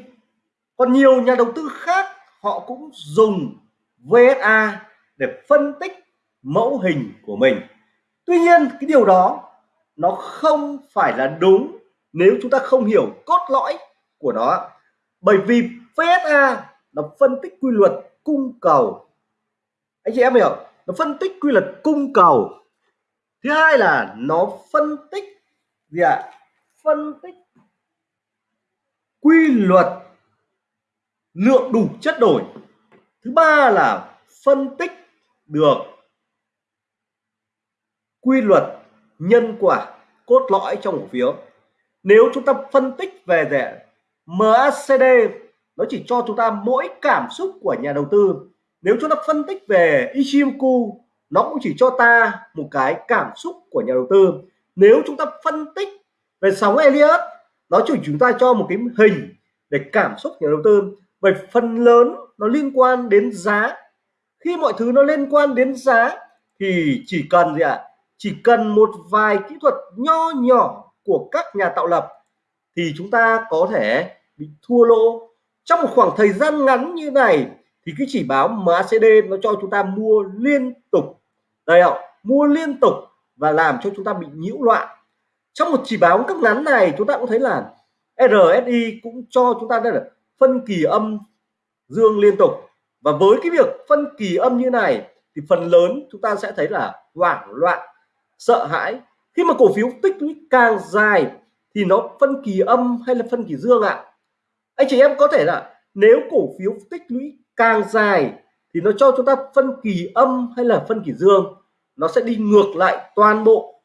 Speaker 1: Còn nhiều nhà đầu tư khác họ cũng dùng VSA để phân tích mẫu hình của mình. Tuy nhiên cái điều đó nó không phải là đúng nếu chúng ta không hiểu cốt lõi của nó. Bởi vì VSA nó phân tích quy luật cung cầu. Anh chị em hiểu, nó phân tích quy luật cung cầu. Thứ hai là nó phân tích gì ạ? À? phân tích quy luật lượng đủ chất đổi. Thứ ba là phân tích được quy luật nhân quả, cốt lõi trong cổ phiếu. Nếu chúng ta phân tích về rẻ MACD nó chỉ cho chúng ta mỗi cảm xúc của nhà đầu tư. Nếu chúng ta phân tích về Ichimoku nó cũng chỉ cho ta một cái cảm xúc của nhà đầu tư. Nếu chúng ta phân tích về sóng Elliot, nó chỉ chúng ta cho một cái hình để cảm xúc nhà đầu tư. Về phần lớn nó liên quan đến giá. Khi mọi thứ nó liên quan đến giá thì chỉ cần gì ạ? À? chỉ cần một vài kỹ thuật nho nhỏ của các nhà tạo lập thì chúng ta có thể bị thua lỗ trong một khoảng thời gian ngắn như này, thì cái chỉ báo MACD nó cho chúng ta mua liên tục. Đây ạ, mua liên tục và làm cho chúng ta bị nhiễu loạn. Trong một chỉ báo cấp ngắn này, chúng ta cũng thấy là RSI cũng cho chúng ta đây là phân kỳ âm dương liên tục. Và với cái việc phân kỳ âm như này, thì phần lớn chúng ta sẽ thấy là hoảng loạn, sợ hãi. Khi mà cổ phiếu tích lũy càng dài, thì nó phân kỳ âm hay là phân kỳ dương ạ? à? Anh chị em có thể là nếu cổ phiếu tích lũy càng dài thì nó cho chúng ta phân kỳ âm hay là phân kỳ dương nó sẽ đi ngược lại toàn bộ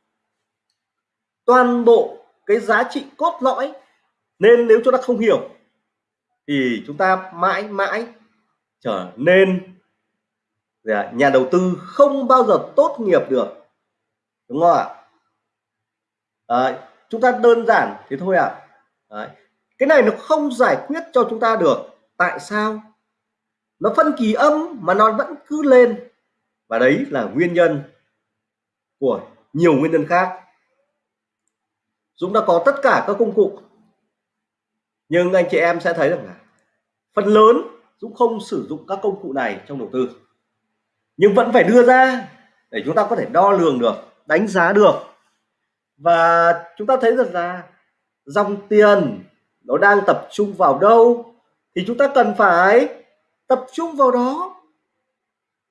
Speaker 1: toàn bộ cái giá trị cốt lõi nên nếu chúng ta không hiểu thì chúng ta mãi mãi trở nên nhà đầu tư không bao giờ tốt nghiệp được đúng không ạ à, chúng ta đơn giản thế thôi ạ à cái này nó không giải quyết cho chúng ta được. Tại sao? Nó phân kỳ âm mà nó vẫn cứ lên. Và đấy là nguyên nhân của nhiều nguyên nhân khác. Dũng đã có tất cả các công cụ. Nhưng anh chị em sẽ thấy rằng là phần lớn Dũng không sử dụng các công cụ này trong đầu tư. Nhưng vẫn phải đưa ra để chúng ta có thể đo lường được, đánh giá được. Và chúng ta thấy rằng là dòng tiền nó đang tập trung vào đâu? Thì chúng ta cần phải tập trung vào đó.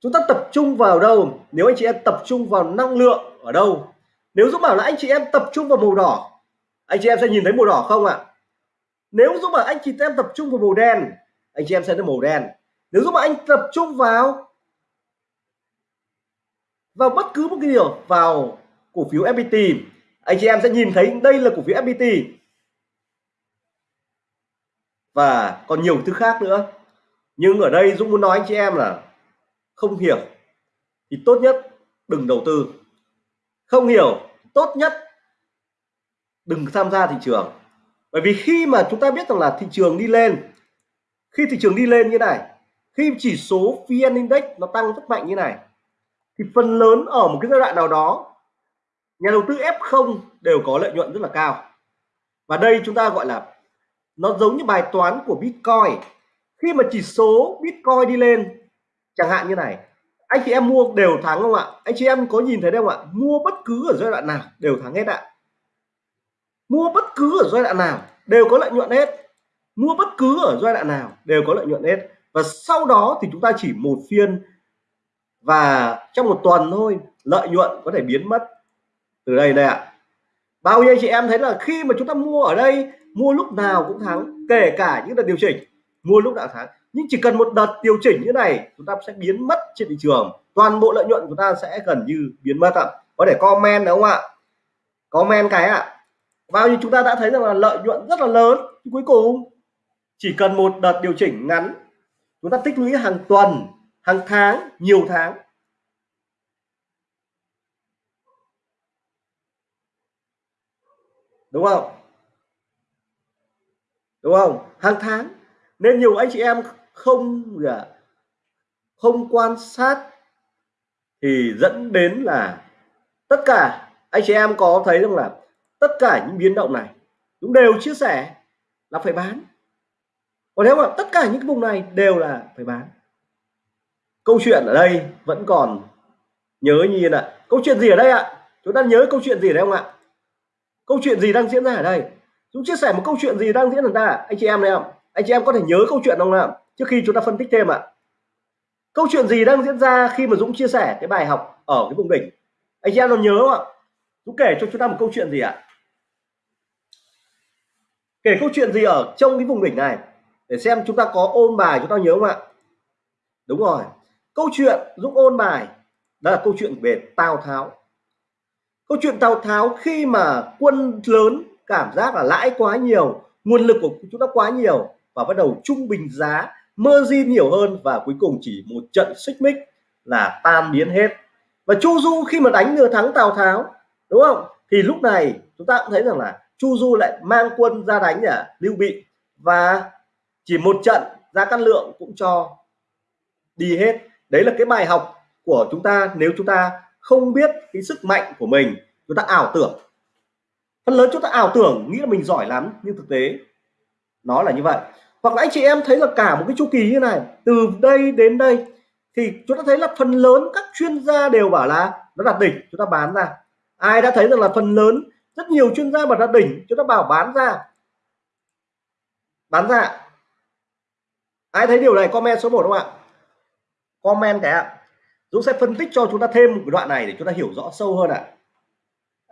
Speaker 1: Chúng ta tập trung vào đâu? Nếu anh chị em tập trung vào năng lượng ở đâu? Nếu Dũng bảo là anh chị em tập trung vào màu đỏ, anh chị em sẽ nhìn thấy màu đỏ không ạ? Nếu Dũng bảo anh chị em tập trung vào màu đen, anh chị em sẽ thấy màu đen. Nếu Dũng bảo anh tập trung vào vào bất cứ một cái điều, vào cổ phiếu FPT anh chị em sẽ nhìn thấy đây là cổ phiếu FPT và còn nhiều thứ khác nữa. Nhưng ở đây Dũng muốn nói anh chị em là không hiểu thì tốt nhất đừng đầu tư. Không hiểu tốt nhất đừng tham gia thị trường. Bởi vì khi mà chúng ta biết rằng là thị trường đi lên, khi thị trường đi lên như này, khi chỉ số VN Index nó tăng rất mạnh như này, thì phần lớn ở một cái giai đoạn nào đó, nhà đầu tư F0 đều có lợi nhuận rất là cao. Và đây chúng ta gọi là nó giống như bài toán của Bitcoin. Khi mà chỉ số Bitcoin đi lên, chẳng hạn như này, anh chị em mua đều thắng không ạ? Anh chị em có nhìn thấy đâu ạ? Mua bất cứ ở giai đoạn nào đều thắng hết ạ. Mua bất cứ ở giai đoạn nào đều có lợi nhuận hết. Mua bất cứ ở giai đoạn nào đều có lợi nhuận hết. Và sau đó thì chúng ta chỉ một phiên và trong một tuần thôi, lợi nhuận có thể biến mất. Từ đây đây ạ. Bao nhiêu chị em thấy là khi mà chúng ta mua ở đây mua lúc nào cũng thắng, kể cả những đợt điều chỉnh, mua lúc nào thắng. nhưng chỉ cần một đợt điều chỉnh như này, chúng ta sẽ biến mất trên thị trường. Toàn bộ lợi nhuận của ta sẽ gần như biến mất ạ. Có thể comment đúng không ạ? Comment cái ạ. Bao nhiêu chúng ta đã thấy rằng là lợi nhuận rất là lớn. Cuối cùng, chỉ cần một đợt điều chỉnh ngắn, chúng ta tích lũy hàng tuần, hàng tháng, nhiều tháng. Đúng không? Đúng không? Hàng tháng. Nên nhiều anh chị em không dạ, không quan sát thì dẫn đến là tất cả anh chị em có thấy rằng là tất cả những biến động này chúng đều chia sẻ là phải bán. Còn nếu mà tất cả những cái vùng này đều là phải bán. Câu chuyện ở đây vẫn còn nhớ như là, câu chuyện gì ở đây ạ? Chúng ta nhớ câu chuyện gì đấy không ạ? Câu chuyện gì đang diễn ra ở đây? Dũng chia sẻ một câu chuyện gì đang diễn ra anh chị em này không anh chị em có thể nhớ câu chuyện không nào trước khi chúng ta phân tích thêm ạ. Câu chuyện gì đang diễn ra khi mà Dũng chia sẻ cái bài học ở cái vùng đỉnh? Anh chị em còn nhớ không ạ? Dũng kể cho chúng ta một câu chuyện gì ạ? Kể câu chuyện gì ở trong cái vùng đỉnh này? Để xem chúng ta có ôn bài chúng ta nhớ không ạ? Đúng rồi. Câu chuyện Dũng ôn bài, đó là câu chuyện về Tào Tháo. Câu chuyện Tào Tháo khi mà quân lớn cảm giác là lãi quá nhiều, nguồn lực của chúng ta quá nhiều và bắt đầu trung bình giá, margin nhiều hơn và cuối cùng chỉ một trận xích mích là tan biến hết. Và Chu Du khi mà đánh lừa thắng Tào Tháo, đúng không? Thì lúc này chúng ta cũng thấy rằng là Chu Du lại mang quân ra đánh nhà Lưu Bị. Và chỉ một trận ra cát lượng cũng cho đi hết. Đấy là cái bài học của chúng ta nếu chúng ta không biết cái sức mạnh của mình, chúng ta ảo tưởng phần lớn chúng ta ảo tưởng, nghĩ là mình giỏi lắm, nhưng thực tế nó là như vậy. Hoặc là anh chị em thấy là cả một cái chu kỳ như này, từ đây đến đây, thì chúng ta thấy là phần lớn các chuyên gia đều bảo là nó đạt đỉnh, chúng ta bán ra. Ai đã thấy rằng là phần lớn, rất nhiều chuyên gia mà đạt đỉnh, chúng ta bảo bán ra. Bán ra. Ai thấy điều này, comment số 1 không ạ? Comment cái ạ. Dũng sẽ phân tích cho chúng ta thêm một đoạn này để chúng ta hiểu rõ sâu hơn ạ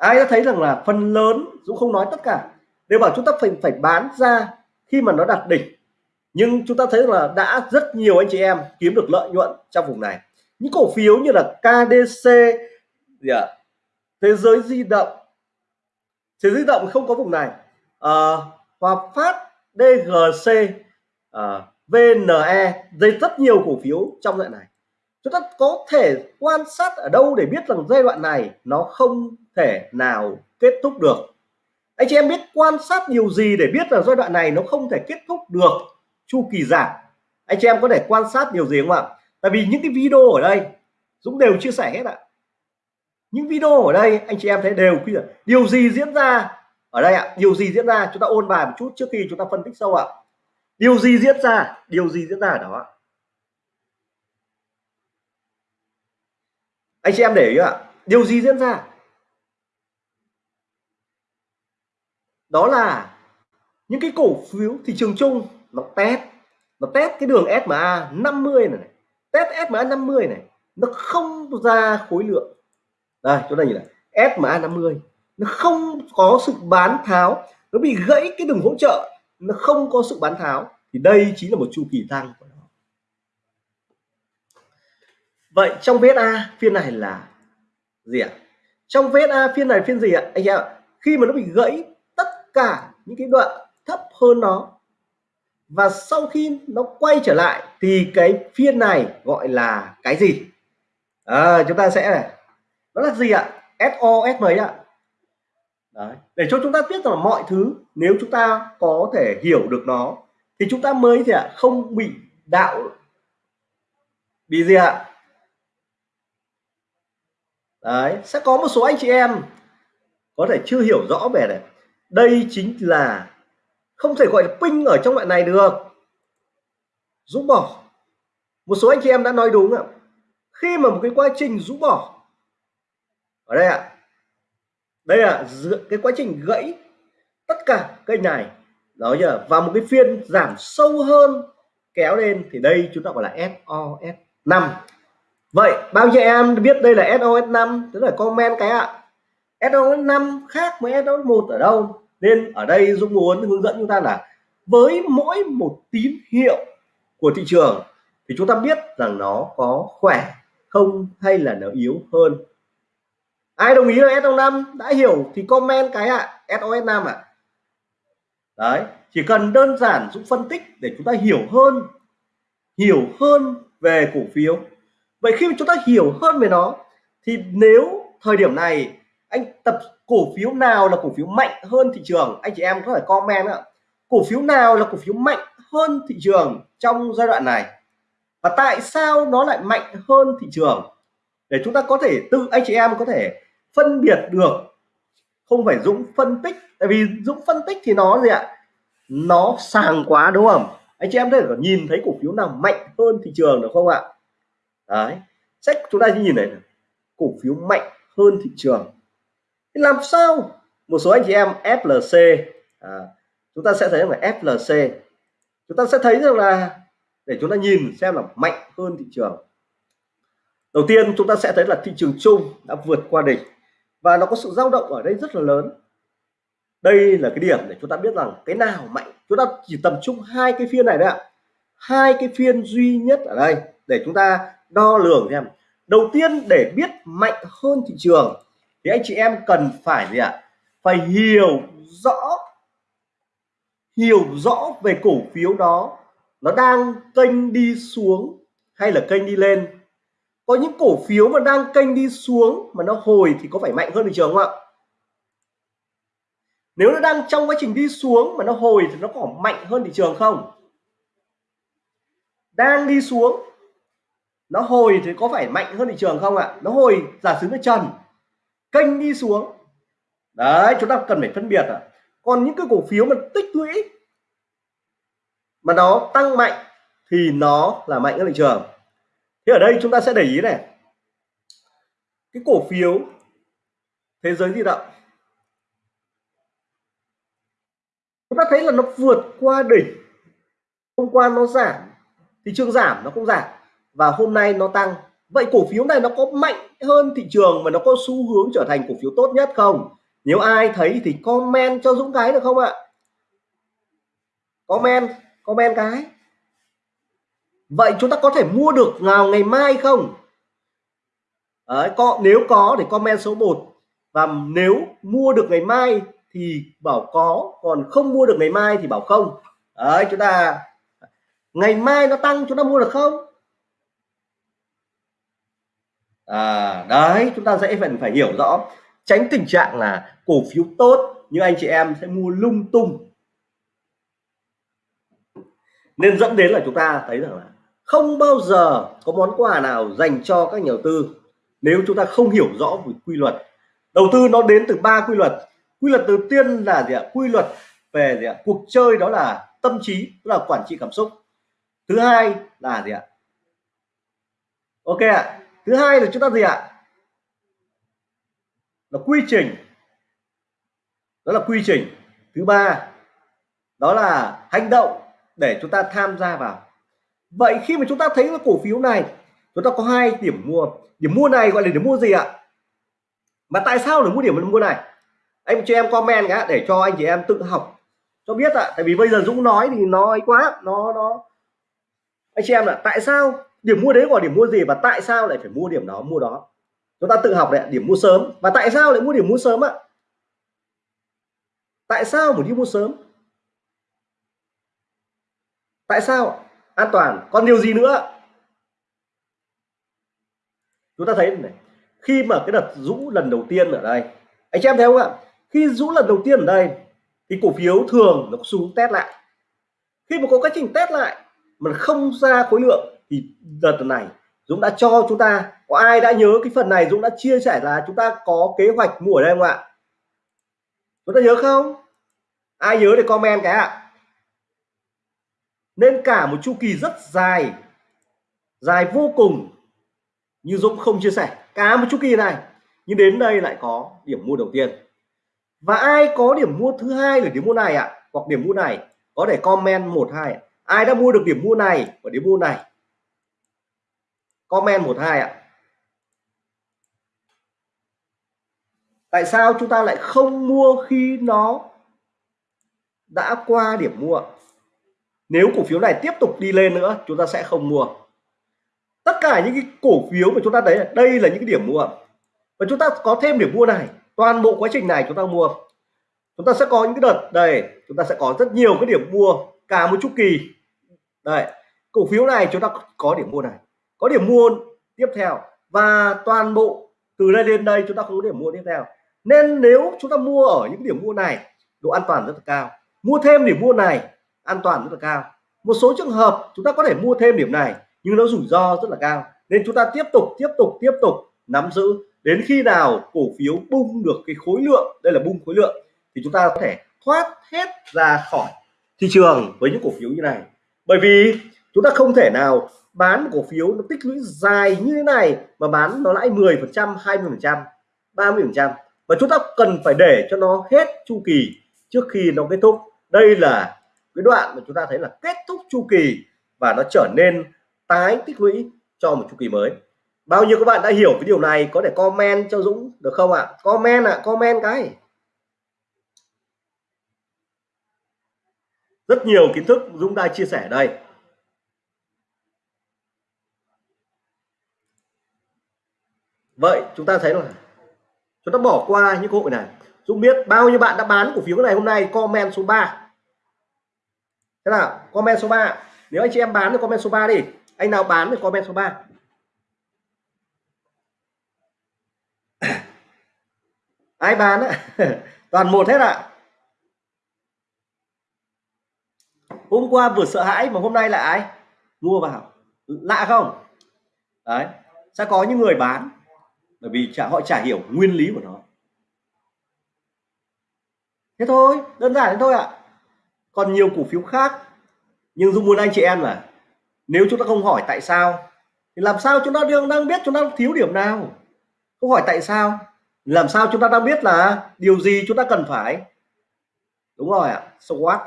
Speaker 1: ai đã thấy rằng là phần lớn Dũng không nói tất cả đều bảo chúng ta phải phải bán ra khi mà nó đạt đỉnh nhưng chúng ta thấy là đã rất nhiều anh chị em kiếm được lợi nhuận trong vùng này. Những cổ phiếu như là KDC gì à, thế giới di động. Thế giới di động không có vùng này. À, Hòa Phát DGC à, ờ, VNE dây rất nhiều cổ phiếu trong đoạn này. Chúng ta có thể quan sát ở đâu để biết rằng giai đoạn này nó không thể nào kết thúc được. Anh chị em biết quan sát điều gì để biết là giai đoạn này nó không thể kết thúc được chu kỳ giảm anh chị em có thể quan sát điều gì không ạ? Tại vì những cái video ở đây, Dũng đều chia sẻ hết ạ. Những video ở đây, anh chị em thấy đều điều gì diễn ra ở đây ạ? Điều gì diễn ra? Chúng ta ôn bài một chút trước khi chúng ta phân tích sâu ạ. Điều gì diễn ra? Điều gì diễn ra ở đó anh chị em để ý ạ. Điều gì diễn ra? Đó là những cái cổ phiếu thị trường chung nó test nó test cái đường SMA 50 này, này test SMA 50 này nó không ra khối lượng. Đây chỗ này nhìn này SMA 50 nó không có sự bán tháo nó bị gãy cái đường hỗ trợ nó không có sự bán tháo. Thì đây chính là một chu kỳ tăng của nó. Vậy trong VSA phiên này là gì ạ? Trong VSA phiên này phiên gì ạ? Anh em khi mà nó bị gãy cả những cái đoạn thấp hơn nó. Và sau khi nó quay trở lại thì cái phiên này gọi là cái gì? À, chúng ta sẽ này. Nó là gì ạ? SO S mấy ạ. Đấy. để cho chúng ta biết rằng mọi thứ nếu chúng ta có thể hiểu được nó thì chúng ta mới gì ạ? Không bị đạo. Bị gì ạ? Đấy sẽ có một số anh chị em có thể chưa hiểu rõ về này đây chính là không thể gọi là pin ở trong loại này được. Rũ bỏ. Một số anh chị em đã nói đúng ạ. Khi mà một cái quá trình rũ bỏ. Ở đây ạ. Đây là cái quá trình gãy tất cả cây này đó giờ và một cái phiên giảm sâu hơn, kéo lên thì đây chúng ta gọi là SOS 5 vậy, bao nhiêu em biết đây là SOS 5 tức là comment cái ạ. SOS 5 khác với SOS 1 ở đâu? Nên ở đây Dũng muốn hướng dẫn chúng ta là với mỗi một tín hiệu của thị trường thì chúng ta biết rằng nó có khỏe không hay là nó yếu hơn. Ai đồng ý là S05 đã hiểu thì comment cái ạ. À, SOS5 ạ. À. đấy chỉ cần đơn giản Dũng phân tích để chúng ta hiểu hơn hiểu hơn về cổ phiếu. Vậy khi chúng ta hiểu hơn về nó thì nếu thời điểm này anh tập cổ phiếu nào là cổ phiếu mạnh hơn thị trường? Anh chị em có thể comment ạ. Cổ phiếu nào là cổ phiếu mạnh hơn thị trường trong giai đoạn này? Và tại sao nó lại mạnh hơn thị trường? Để chúng ta có thể tự, anh chị em có thể phân biệt được. Không phải Dũng phân tích, tại vì Dũng phân tích thì nó gì ạ? Nó sàng quá đúng không? Anh chị em có thể nhìn thấy cổ phiếu nào mạnh hơn thị trường được không ạ? Đấy sách chúng ta chỉ nhìn này. Cổ phiếu mạnh hơn thị trường thì làm sao? Một số anh chị em FLC à, chúng ta sẽ thấy là FLC chúng ta sẽ thấy rằng là để chúng ta nhìn xem là mạnh hơn thị trường. Đầu tiên chúng ta sẽ thấy là thị trường chung đã vượt qua đỉnh và nó có sự dao động ở đây rất là lớn. Đây là cái điểm để chúng ta biết rằng cái nào mạnh. Chúng ta chỉ tập trung hai cái phiên này đấy ạ. Hai cái phiên duy nhất ở đây để chúng ta đo lường xem. Đầu tiên để biết mạnh hơn thị trường thì anh chị em cần phải gì ạ? Phải hiểu rõ hiểu rõ về cổ phiếu đó. Nó đang kênh đi xuống hay là kênh đi lên? Có những cổ phiếu mà đang kênh đi xuống mà nó hồi thì có phải mạnh hơn thị trường không ạ? Nếu nó đang trong quá trình đi xuống mà nó hồi thì nó có mạnh hơn thị trường không? Đang đi xuống, nó hồi thì có phải mạnh hơn thị trường không ạ? Nó hồi, giả sử nó trần kênh đi xuống. Đấy, chúng ta cần phải phân biệt à. còn những cái cổ phiếu mà tích lũy mà nó tăng mạnh thì nó là mạnh hơn thị trường. Thế ở đây chúng ta sẽ để ý này. Cái cổ phiếu thế giới di động. Chúng ta thấy là nó vượt qua đỉnh. Hôm qua nó giảm, thị trường giảm, nó cũng giảm. Và hôm nay nó tăng vậy cổ phiếu này nó có mạnh hơn thị trường và nó có xu hướng trở thành cổ phiếu tốt nhất không? Nếu ai thấy thì comment cho Dũng cái được không ạ? Comment comment cái. Vậy chúng ta có thể mua được vào ngày mai không? Đấy, có nếu có thì comment số 1 và nếu mua được ngày mai thì bảo có còn không mua được ngày mai thì bảo không. Đấy chúng ta ngày mai nó tăng chúng ta mua được không? À, đấy chúng ta dễ phải phải hiểu rõ. Tránh tình trạng là cổ phiếu tốt nhưng anh chị em sẽ mua lung tung. Nên dẫn đến là chúng ta thấy rằng là không bao giờ có món quà nào dành cho các nhà đầu tư nếu chúng ta không hiểu rõ về quy luật. Đầu tư nó đến từ ba quy luật. Quy luật đầu tiên là gì ạ? Quy luật về gì ạ? Cuộc chơi đó là tâm trí tức là quản trị cảm xúc. Thứ hai là gì ạ? Ok ạ thứ hai là chúng ta gì ạ, là quy trình. Đó là quy trình. Thứ ba, đó là hành động để chúng ta tham gia vào. Vậy khi mà chúng ta thấy cái cổ phiếu này, chúng ta có hai điểm mua. Điểm mua này gọi là điểm mua gì ạ? Mà tại sao để mua điểm mua này? Anh cho em comment nhá, để cho anh chị em tự học cho biết ạ. Tại vì bây giờ Dũng nói thì nói quá, nó nó. Anh chị em là tại sao điểm mua đấy gọi điểm mua gì và tại sao lại phải mua điểm đó, mua đó? Chúng ta tự học đấy điểm mua sớm. Và tại sao lại mua điểm mua sớm ạ? Tại sao mà đi mua sớm? Tại sao? An toàn. Còn điều gì nữa? Chúng ta thấy này, khi mà cái đợt rũ lần đầu tiên ở đây, anh chị em thấy không ạ? Khi rũ lần đầu tiên ở đây thì cổ phiếu thường nó xuống test lại. Khi mà có quá trình test lại mà không ra khối lượng thì đợt này, Dũng đã cho chúng ta, có ai đã nhớ cái phần này Dũng đã chia sẻ là chúng ta có kế hoạch mua ở đây không ạ? Chúng ta nhớ không? Ai nhớ thì comment cái ạ. Nên cả một chu kỳ rất dài dài vô cùng như Dũng không chia sẻ. Cả một chu kỳ này, nhưng đến đây lại có điểm mua đầu tiên. Và ai có điểm mua thứ hai là điểm mua này ạ? À? hoặc điểm mua này, có thể comment một hai ai đã mua được điểm mua này và điểm mua này? Comment một hai ạ. Tại sao chúng ta lại không mua khi nó đã qua điểm mua? Nếu cổ phiếu này tiếp tục đi lên nữa, chúng ta sẽ không mua. Tất cả những cái cổ phiếu mà chúng ta thấy, đây là những cái điểm mua. Và chúng ta có thêm điểm mua này. Toàn bộ quá trình này chúng ta mua. Chúng ta sẽ có những cái đợt, đây, chúng ta sẽ có rất nhiều cái điểm mua, cả một chu kỳ. Đây, cổ phiếu này chúng ta có điểm mua này có điểm mua tiếp theo. Và toàn bộ từ đây lên đây chúng ta không có điểm mua tiếp theo. Nên nếu chúng ta mua ở những điểm mua này, độ an toàn rất là cao. Mua thêm điểm mua này, an toàn rất là cao. Một số trường hợp chúng ta có thể mua thêm điểm này, nhưng nó rủi ro rất là cao. Nên chúng ta tiếp tục tiếp tục tiếp tục nắm giữ. Đến khi nào cổ phiếu bung được cái khối lượng, đây là bung khối lượng, thì chúng ta có thể thoát hết ra khỏi thị trường với những cổ phiếu như này. Bởi vì chúng ta không thể nào bán cổ phiếu nó tích lũy dài như thế này mà bán nó lãi 10 phần trăm 20 phần trăm 30 phần trăm. Và chúng ta cần phải để cho nó hết chu kỳ trước khi nó kết thúc. Đây là cái đoạn mà chúng ta thấy là kết thúc chu kỳ và nó trở nên tái tích lũy cho một chu kỳ mới. Bao nhiêu các bạn đã hiểu cái điều này có thể comment cho Dũng được không ạ? Comment ạ à, comment cái. Rất nhiều kiến thức Dũng đã chia sẻ đây. Vậy chúng ta thấy là chúng ta bỏ qua những cơ hội này. Dũng biết bao nhiêu bạn đã bán cổ phiếu này hôm nay, comment số 3 thế nào? Comment số 3 nếu anh chị em bán thì comment số 3 đi. Anh nào bán thì comment số 3 ai bán á? Toàn một hết ạ. À. hôm qua vừa sợ hãi mà hôm nay lại ai? Mua vào. Lạ không? Đấy. Sẽ có những người bán bởi vì chả, họ chả hiểu nguyên lý của nó thế thôi, đơn giản thế thôi ạ à. còn nhiều cổ phiếu khác, nhưng dung muốn anh chị em là, nếu chúng ta không hỏi tại sao, thì làm sao chúng ta đang đang biết chúng ta thiếu điểm nào không hỏi tại sao, làm sao chúng ta đang biết là điều gì chúng ta cần phải đúng rồi ạ à. SWOT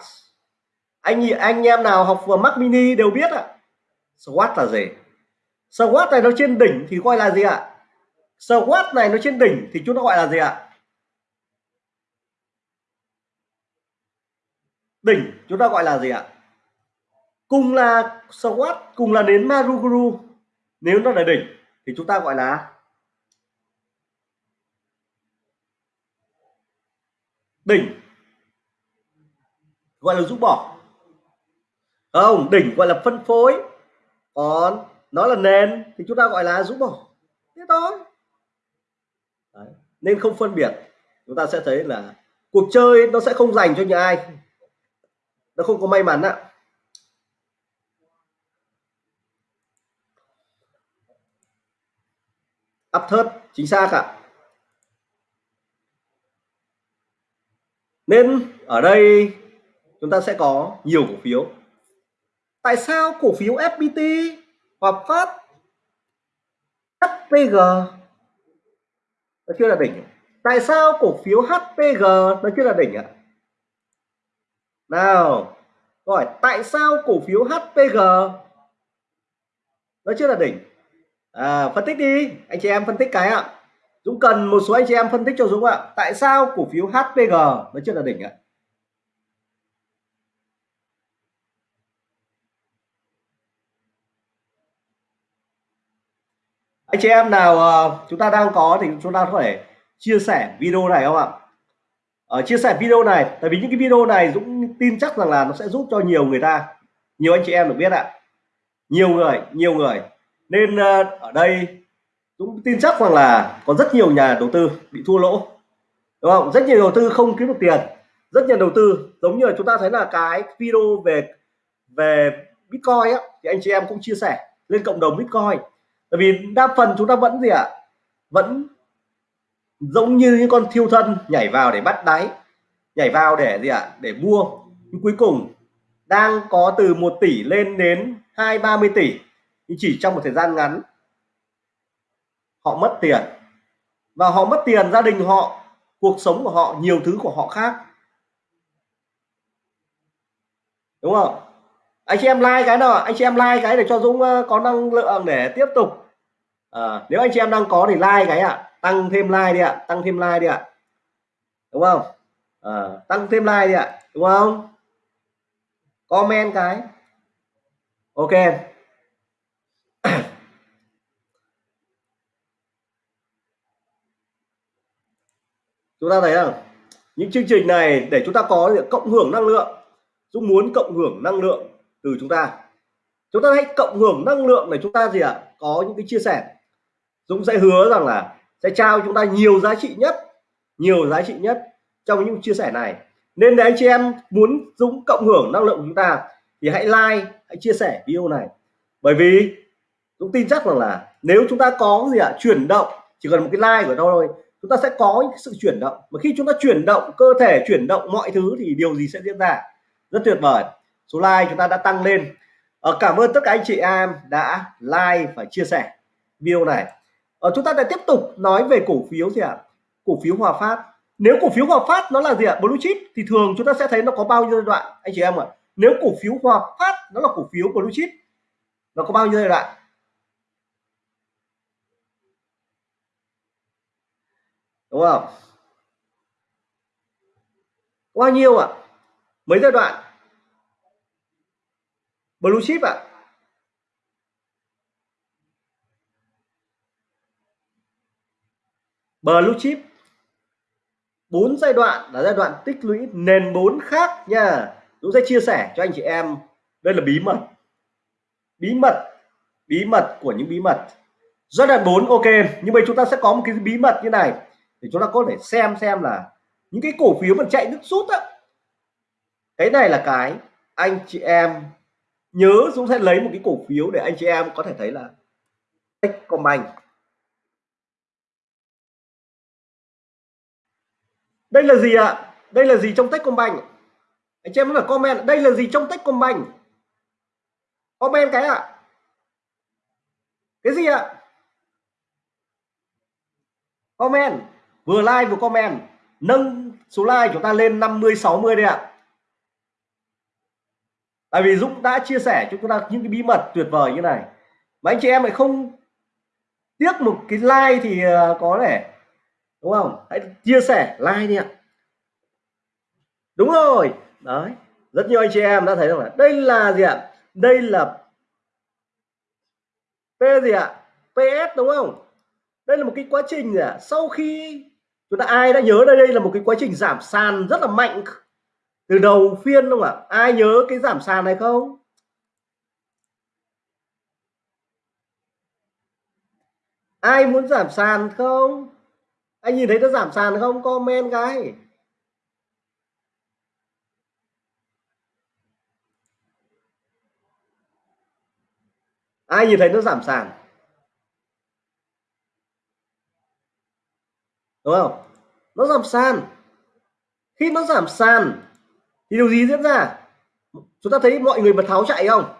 Speaker 1: anh anh em nào học vừa Mac Mini đều biết ạ à. SWOT là gì SWOT này nó trên đỉnh thì gọi là gì ạ à? SWOT này nó trên đỉnh thì chúng ta gọi là gì ạ? Đỉnh, chúng ta gọi là gì ạ? Cùng là SWOT cùng là đến Maruguru. Nếu nó là đỉnh thì chúng ta gọi là đỉnh. Gọi là rũ bỏ. Không, đỉnh gọi là phân phối. Còn nó là nền thì chúng ta gọi là rũ bỏ. Thế thôi nên không phân biệt. Chúng ta sẽ thấy là cuộc chơi nó sẽ không dành cho những ai. Nó không có may mắn ạ. Áp thớt chính xác ạ. Nên ở đây chúng ta sẽ có nhiều cổ phiếu. Tại sao cổ phiếu FPT hoặc Phát HPG nó chưa là đỉnh. Tại sao cổ phiếu HPG nó chưa là đỉnh ạ? Nào hỏi tại sao cổ phiếu HPG nó chưa là đỉnh? À, phân tích đi anh chị em phân tích cái ạ. Dũng cần một số anh chị em phân tích cho Dũng ạ. Tại sao cổ phiếu HPG nó chưa là đỉnh ạ? Anh chị em nào uh, chúng ta đang có thì chúng ta có thể chia sẻ video này không ạ? Ở uh, chia sẻ video này tại vì những cái video này Dũng tin chắc rằng là nó sẽ giúp cho nhiều người ta. Nhiều anh chị em được biết ạ. Nhiều người nhiều người. Nên uh, ở đây Dũng tin chắc rằng là có rất nhiều nhà đầu tư bị thua lỗ. Đúng không? Rất nhiều đầu tư không kiếm được tiền. Rất nhiều đầu tư giống như là chúng ta thấy là cái video về về Bitcoin á thì anh chị em cũng chia sẻ. Lên cộng đồng Bitcoin bởi vì đa phần chúng ta vẫn gì ạ? Vẫn giống như những con thiêu thân nhảy vào để bắt đáy, nhảy vào để gì ạ? Để mua. Nhưng cuối cùng đang có từ 1 tỷ lên đến hai, ba mươi tỷ. Nhưng chỉ trong một thời gian ngắn, họ mất tiền. Và họ mất tiền, gia đình họ, cuộc sống của họ, nhiều thứ của họ khác. Đúng không? Anh chị em like cái nào anh chị em like cái để cho Dũng ờ, có năng lượng để tiếp tục à, nếu anh chị em đang có thì like cái ạ à. tăng thêm like đi ạ à. tăng thêm like đi ạ à. đúng không à, tăng thêm like đi ạ đúng không comment cái ok chúng ta thấy không những chương trình này để chúng ta có cộng hưởng năng lượng Dũng muốn cộng hưởng năng lượng từ chúng ta chúng ta hãy cộng hưởng năng lượng để chúng ta gì ạ à? có những cái chia sẻ Dũng sẽ hứa rằng là sẽ trao chúng ta nhiều giá trị nhất nhiều giá trị nhất trong những chia sẻ này. Nên để anh chị em muốn Dũng cộng hưởng năng lượng của chúng ta thì hãy like hãy chia sẻ video này. Bởi vì Dũng tin chắc rằng là nếu chúng ta có gì ạ à, chuyển động chỉ cần một cái like của thôi chúng ta sẽ có sự chuyển động. Mà khi chúng ta chuyển động cơ thể chuyển động mọi thứ thì điều gì sẽ diễn ra? Rất tuyệt vời. Số like chúng ta đã tăng lên. Ờ, cảm ơn tất cả anh chị em đã like và chia sẻ video này ờ, chúng ta lại tiếp tục nói về cổ phiếu gì ạ à? cổ phiếu Hòa Phát nếu cổ phiếu Hòa Phát nó là gì ạ à? blue chip thì thường chúng ta sẽ thấy nó có bao nhiêu giai đoạn anh chị em ạ à? nếu cổ phiếu Hòa Phát nó là cổ phiếu blue chip nó có bao nhiêu giai đoạn đúng không bao nhiêu ạ à? mấy giai đoạn blue chip ạ à? Blue chip. Bốn giai đoạn là giai đoạn tích lũy nền bốn khác nha. Dũng sẽ chia sẻ cho anh chị em. Đây là bí mật. Bí mật. Bí mật của những bí mật. Giai đoạn 4 ok. Nhưng mà chúng ta sẽ có một cái bí mật như này. Để chúng ta có thể xem xem là những cái cổ phiếu mà chạy nước rút á. Cái này là cái anh chị em nhớ Dũng sẽ lấy một cái cổ phiếu để anh chị em có thể thấy là Techcombank đây là gì ạ? Đây là gì trong Techcombank? Anh chị em là comment, đây là gì trong Techcombank? Comment cái ạ. Cái gì ạ? Comment. Vừa like vừa comment. Nâng số like chúng ta lên 50 60 đây ạ. Tại vì Dũng đã chia sẻ cho chúng ta những cái bí mật tuyệt vời như này. Mà anh chị em lại không tiếc một cái like thì ờ, có thể đúng không? Hãy chia sẻ, like đi ạ. Đúng rồi. Đấy, rất nhiều anh chị em đã thấy rằng là đây là gì ạ? Đây là P gì ạ? PS đúng không? Đây là một cái quá trình gì ạ? Sau khi chúng ta ai đã nhớ đây đây là một cái quá trình giảm sàn rất là mạnh từ đầu phiên đúng không ạ? Ai nhớ cái giảm sàn này không? Ai muốn giảm sàn không? Anh nhìn thấy nó giảm sàn không? Comment cái. Ai nhìn thấy nó giảm sàn? Đúng không? Nó giảm sàn. Khi nó giảm sàn thì điều gì diễn ra? Chúng ta thấy mọi người mà tháo chạy không?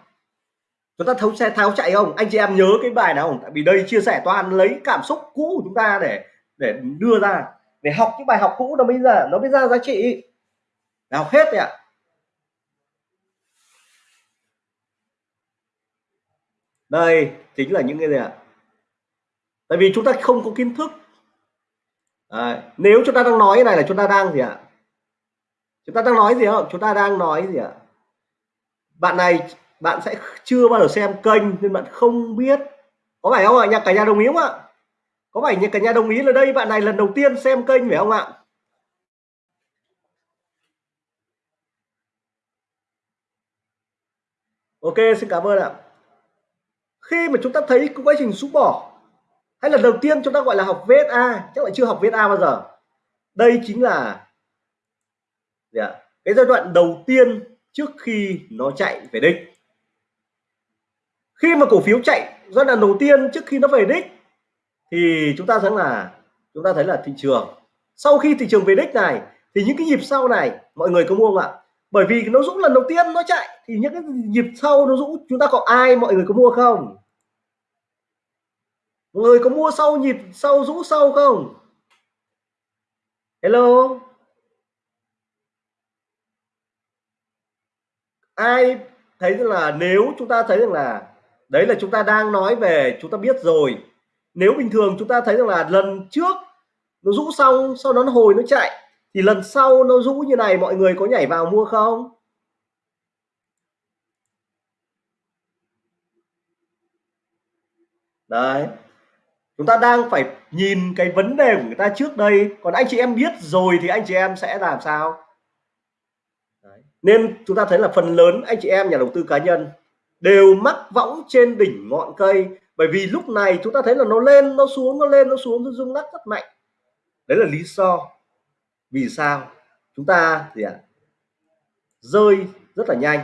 Speaker 1: Chúng ta thấu xe, tháo chạy không? Anh chị em nhớ cái bài nào không? Tại vì đây chia sẻ toàn lấy cảm xúc cũ của chúng ta để để đưa ra để học những bài học cũ nó bây giờ nó mới ra giá trị. Học hết đấy ạ. Đây chính là những cái gì ạ? Tại vì chúng ta không có kiến thức. À, nếu chúng ta đang nói cái này là chúng ta đang gì ạ? Chúng ta đang nói gì không? Chúng ta đang nói gì ạ? Bạn này bạn sẽ chưa bao giờ xem kênh nên bạn không biết. Có phải không ạ? Nhà cả nhà đồng ý không ạ có phải nhà cả nhà đồng ý là đây bạn này lần đầu tiên xem kênh phải không ạ? Ok xin cảm ơn ạ. Khi mà chúng ta thấy quá trình xúc bỏ hay là đầu tiên chúng ta gọi là học VSA chắc là chưa học VSA bao giờ. Đây chính là yeah, cái giai đoạn đầu tiên trước khi nó chạy về đích. Khi mà cổ phiếu chạy giai đoạn đầu tiên trước khi nó về đích thì chúng ta thấy là, chúng ta thấy là thị trường, sau khi thị trường về đích này, thì những cái nhịp sau này, mọi người có mua không ạ? Bởi vì nó rũ lần đầu tiên nó chạy, thì những cái nhịp sau nó rũ chúng ta có ai, mọi người có mua không? Mọi người có mua sau nhịp, sau rũ sau không? Hello? Ai thấy là nếu chúng ta thấy rằng là, đấy là chúng ta đang nói về, chúng ta biết rồi nếu bình thường chúng ta thấy rằng là lần trước nó rũ xong sau đó nó hồi nó chạy, thì lần sau nó rũ như này, mọi người có nhảy vào mua không? Đấy. Chúng ta đang phải nhìn cái vấn đề của người ta trước đây. Còn anh chị em biết rồi thì anh chị em sẽ làm sao? Đấy. nên chúng ta thấy là phần lớn anh chị em, nhà đầu tư cá nhân đều mắc võng trên đỉnh ngọn cây bởi vì lúc này chúng ta thấy là nó lên, nó xuống, nó lên, nó xuống, nó rung lắc rất mạnh. Đấy là lý do vì sao chúng ta gì ạ? À? rơi rất là nhanh.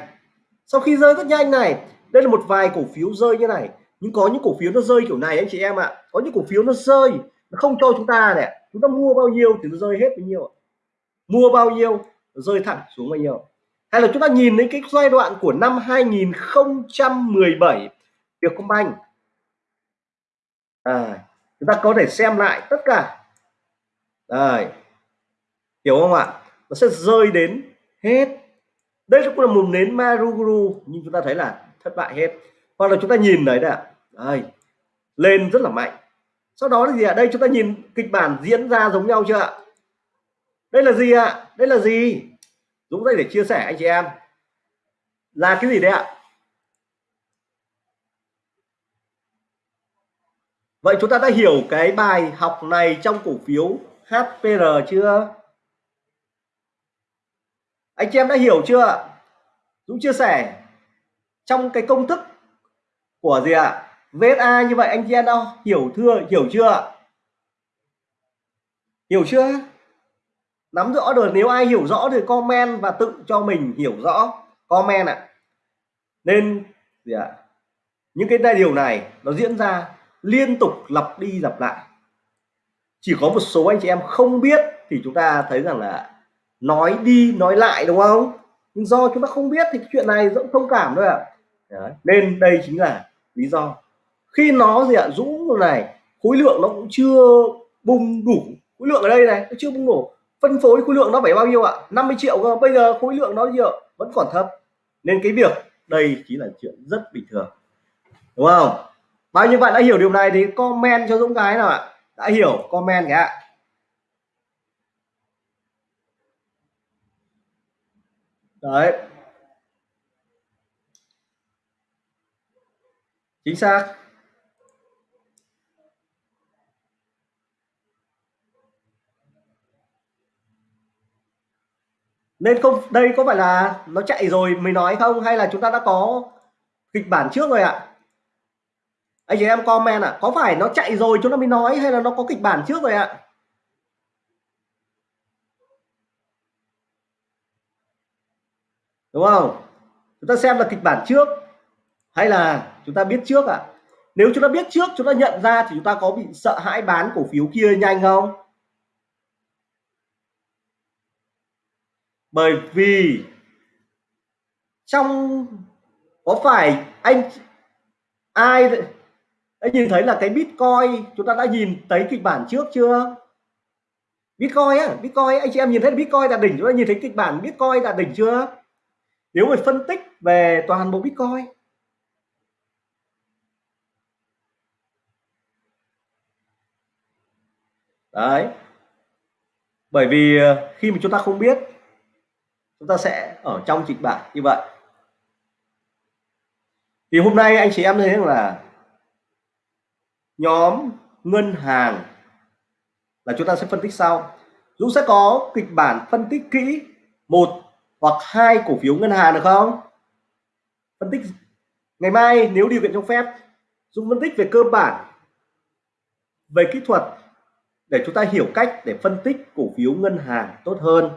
Speaker 1: Sau khi rơi rất nhanh này, đây là một vài cổ phiếu rơi như này. Nhưng có những cổ phiếu nó rơi kiểu này anh chị em ạ. À. có những cổ phiếu nó rơi, nó không cho chúng ta này chúng ta mua bao nhiêu thì nó rơi hết bao nhiêu mua bao nhiêu, rơi thẳng xuống bao nhiêu. Hay là chúng ta nhìn đến cái giai đoạn của năm 2017 Vietcombank à, chúng ta có thể xem lại tất cả. Đây hiểu không ạ? Nó sẽ rơi đến hết. Đây cũng là một nến Maruguru nhưng chúng ta thấy là thất bại hết. Hoặc là chúng ta nhìn đấy nè đây lên rất là mạnh. Sau đó là gì ạ? Đây chúng ta nhìn kịch bản diễn ra giống nhau chưa ạ? Đây là gì ạ? Đây là gì? Dũng đây để chia sẻ anh chị em. Là cái gì đấy ạ? Vậy chúng ta đã hiểu cái bài học này trong cổ phiếu HPR chưa? Anh chị em đã hiểu chưa? Dũng chia sẻ trong cái công thức của gì ạ? VSA như vậy anh chị em đã hiểu thưa, hiểu chưa? Hiểu chưa? Nắm rõ được, nếu ai hiểu rõ thì comment và tự cho mình hiểu rõ comment ạ. À. Nên gì ạ? Những cái điều này nó diễn ra liên tục lặp đi lặp lại. Chỉ có một số anh chị em không biết thì chúng ta thấy rằng là nói đi nói lại đúng không? Nhưng do chúng ta không biết thì cái chuyện này rất thông cảm thôi ạ. À. nên đây chính là lý do. Khi nó gì ạ? À, dũng này khối lượng nó cũng chưa bung đủ. Khối lượng ở đây này nó chưa bung đủ. Phân phối khối lượng nó phải bao nhiêu ạ? à? 50 triệu cơ. Bây giờ khối lượng nó nhiều vẫn còn thấp. Nên cái việc đây chỉ là chuyện rất bình thường. Đúng không? Bao nhiêu bạn đã hiểu điều này thì comment cho Dũng cái nào ạ? Đã hiểu, comment cái ạ. Đấy. Chính xác. Nên không, đây có phải là nó chạy rồi mới nói không? Hay là chúng ta đã có kịch bản trước rồi ạ? Anh chị em comment ạ à, có phải nó chạy rồi chúng ta mới nói hay là nó có kịch bản trước rồi ạ à? đúng không chúng ta xem là kịch bản trước hay là chúng ta biết trước ạ à? nếu chúng ta biết trước chúng ta nhận ra thì chúng ta có bị sợ hãi bán cổ phiếu kia nhanh không bởi vì trong có phải anh ai anh nhìn thấy là cái bitcoin, chúng ta đã nhìn thấy kịch bản trước chưa? Bitcoin á, bitcoin, anh chị em nhìn thấy bitcoin đạt đỉnh, chúng ta nhìn thấy kịch bản bitcoin đạt đỉnh chưa? Nếu mà phân tích về toàn bộ bitcoin. Đấy. Bởi vì ờ, khi mà chúng ta không biết, chúng ta sẽ ở trong kịch bản như vậy. Thì hôm nay anh chị em thấy là nhóm ngân hàng là chúng ta sẽ phân tích sau. Dũng sẽ có kịch bản phân tích kỹ một hoặc hai cổ phiếu ngân hàng được không? Phân tích ngày mai nếu điều kiện cho phép, Dũng phân tích về cơ bản, về kỹ thuật để chúng ta hiểu cách để phân tích cổ phiếu ngân hàng tốt hơn.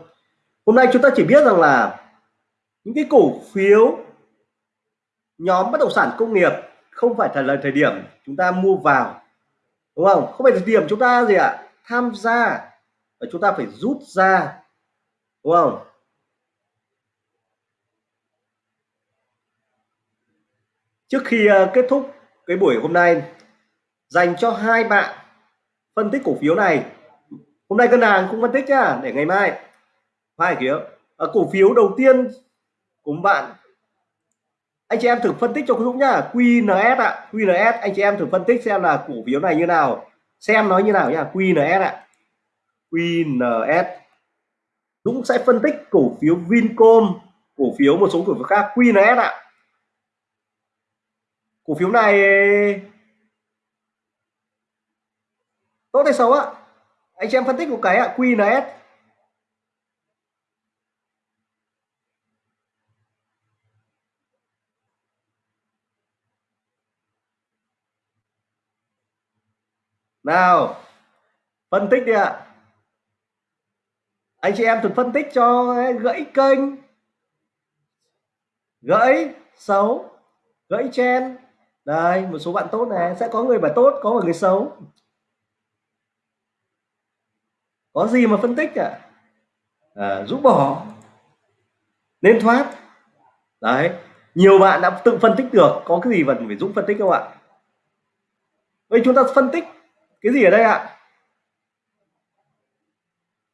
Speaker 1: Hôm nay chúng ta chỉ biết rằng là những cái cổ phiếu nhóm bất động sản công nghiệp không phải là thời điểm chúng ta mua vào, đúng không? Không phải thời điểm chúng ta gì ạ? À? tham gia và chúng ta phải rút ra, đúng không? Trước khi ờ, kết thúc cái buổi hôm nay, dành cho hai bạn phân tích cổ phiếu này. Hôm nay ngân hàng cũng phân tích nhá, để ngày mai. Hai kiểu. Ờ, cổ phiếu đầu tiên của bạn anh chị em thử phân tích cho Dũng nhá. QNS ạ. À. QNS anh chị em thử phân tích xem là cổ phiếu này như nào. Xem nó như nào nhá. QNS ạ. À. QNS Dũng sẽ phân tích cổ phiếu Vincom, cổ phiếu một số cổ phiếu khác. QNS ạ. À. cổ phiếu này tốt hay xấu ạ? Anh chị em phân tích một cái ạ. QNS nào phân tích đi ạ. Anh chị em thử phân tích cho gãy kênh. Gãy xấu gãy chen. Đây một số bạn tốt này sẽ có người bạn tốt có người xấu. Có gì mà phân tích à, à rũ bỏ. Nên thoát. Đấy nhiều bạn đã tự phân tích được. Có cái gì cần phải dũng phân tích không ạ? Vậy chúng ta phân tích cái gì ở đây ạ?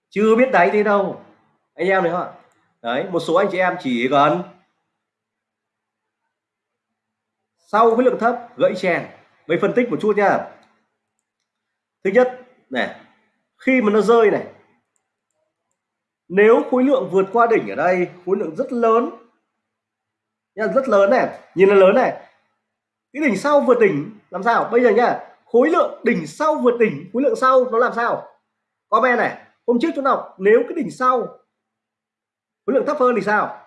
Speaker 1: Chưa biết đáy thế đâu. Anh em thấy không ạ? Đấy, một số anh chị em chỉ cần sau khối lượng thấp, gãy chèn. Vậy phân tích một chút nha thứ nhất, này, khi mà nó rơi này, nếu khối lượng vượt qua đỉnh ở đây, khối lượng rất lớn. Nha rất lớn này. Nhìn nó lớn này. Cái đỉnh sau vượt đỉnh, làm sao? Bây giờ nhá khối lượng đỉnh sau vượt đỉnh. Khối lượng sau nó làm sao? Comment này. Hôm trước chúng đọc nếu cái đỉnh sau, khối lượng thấp hơn thì sao?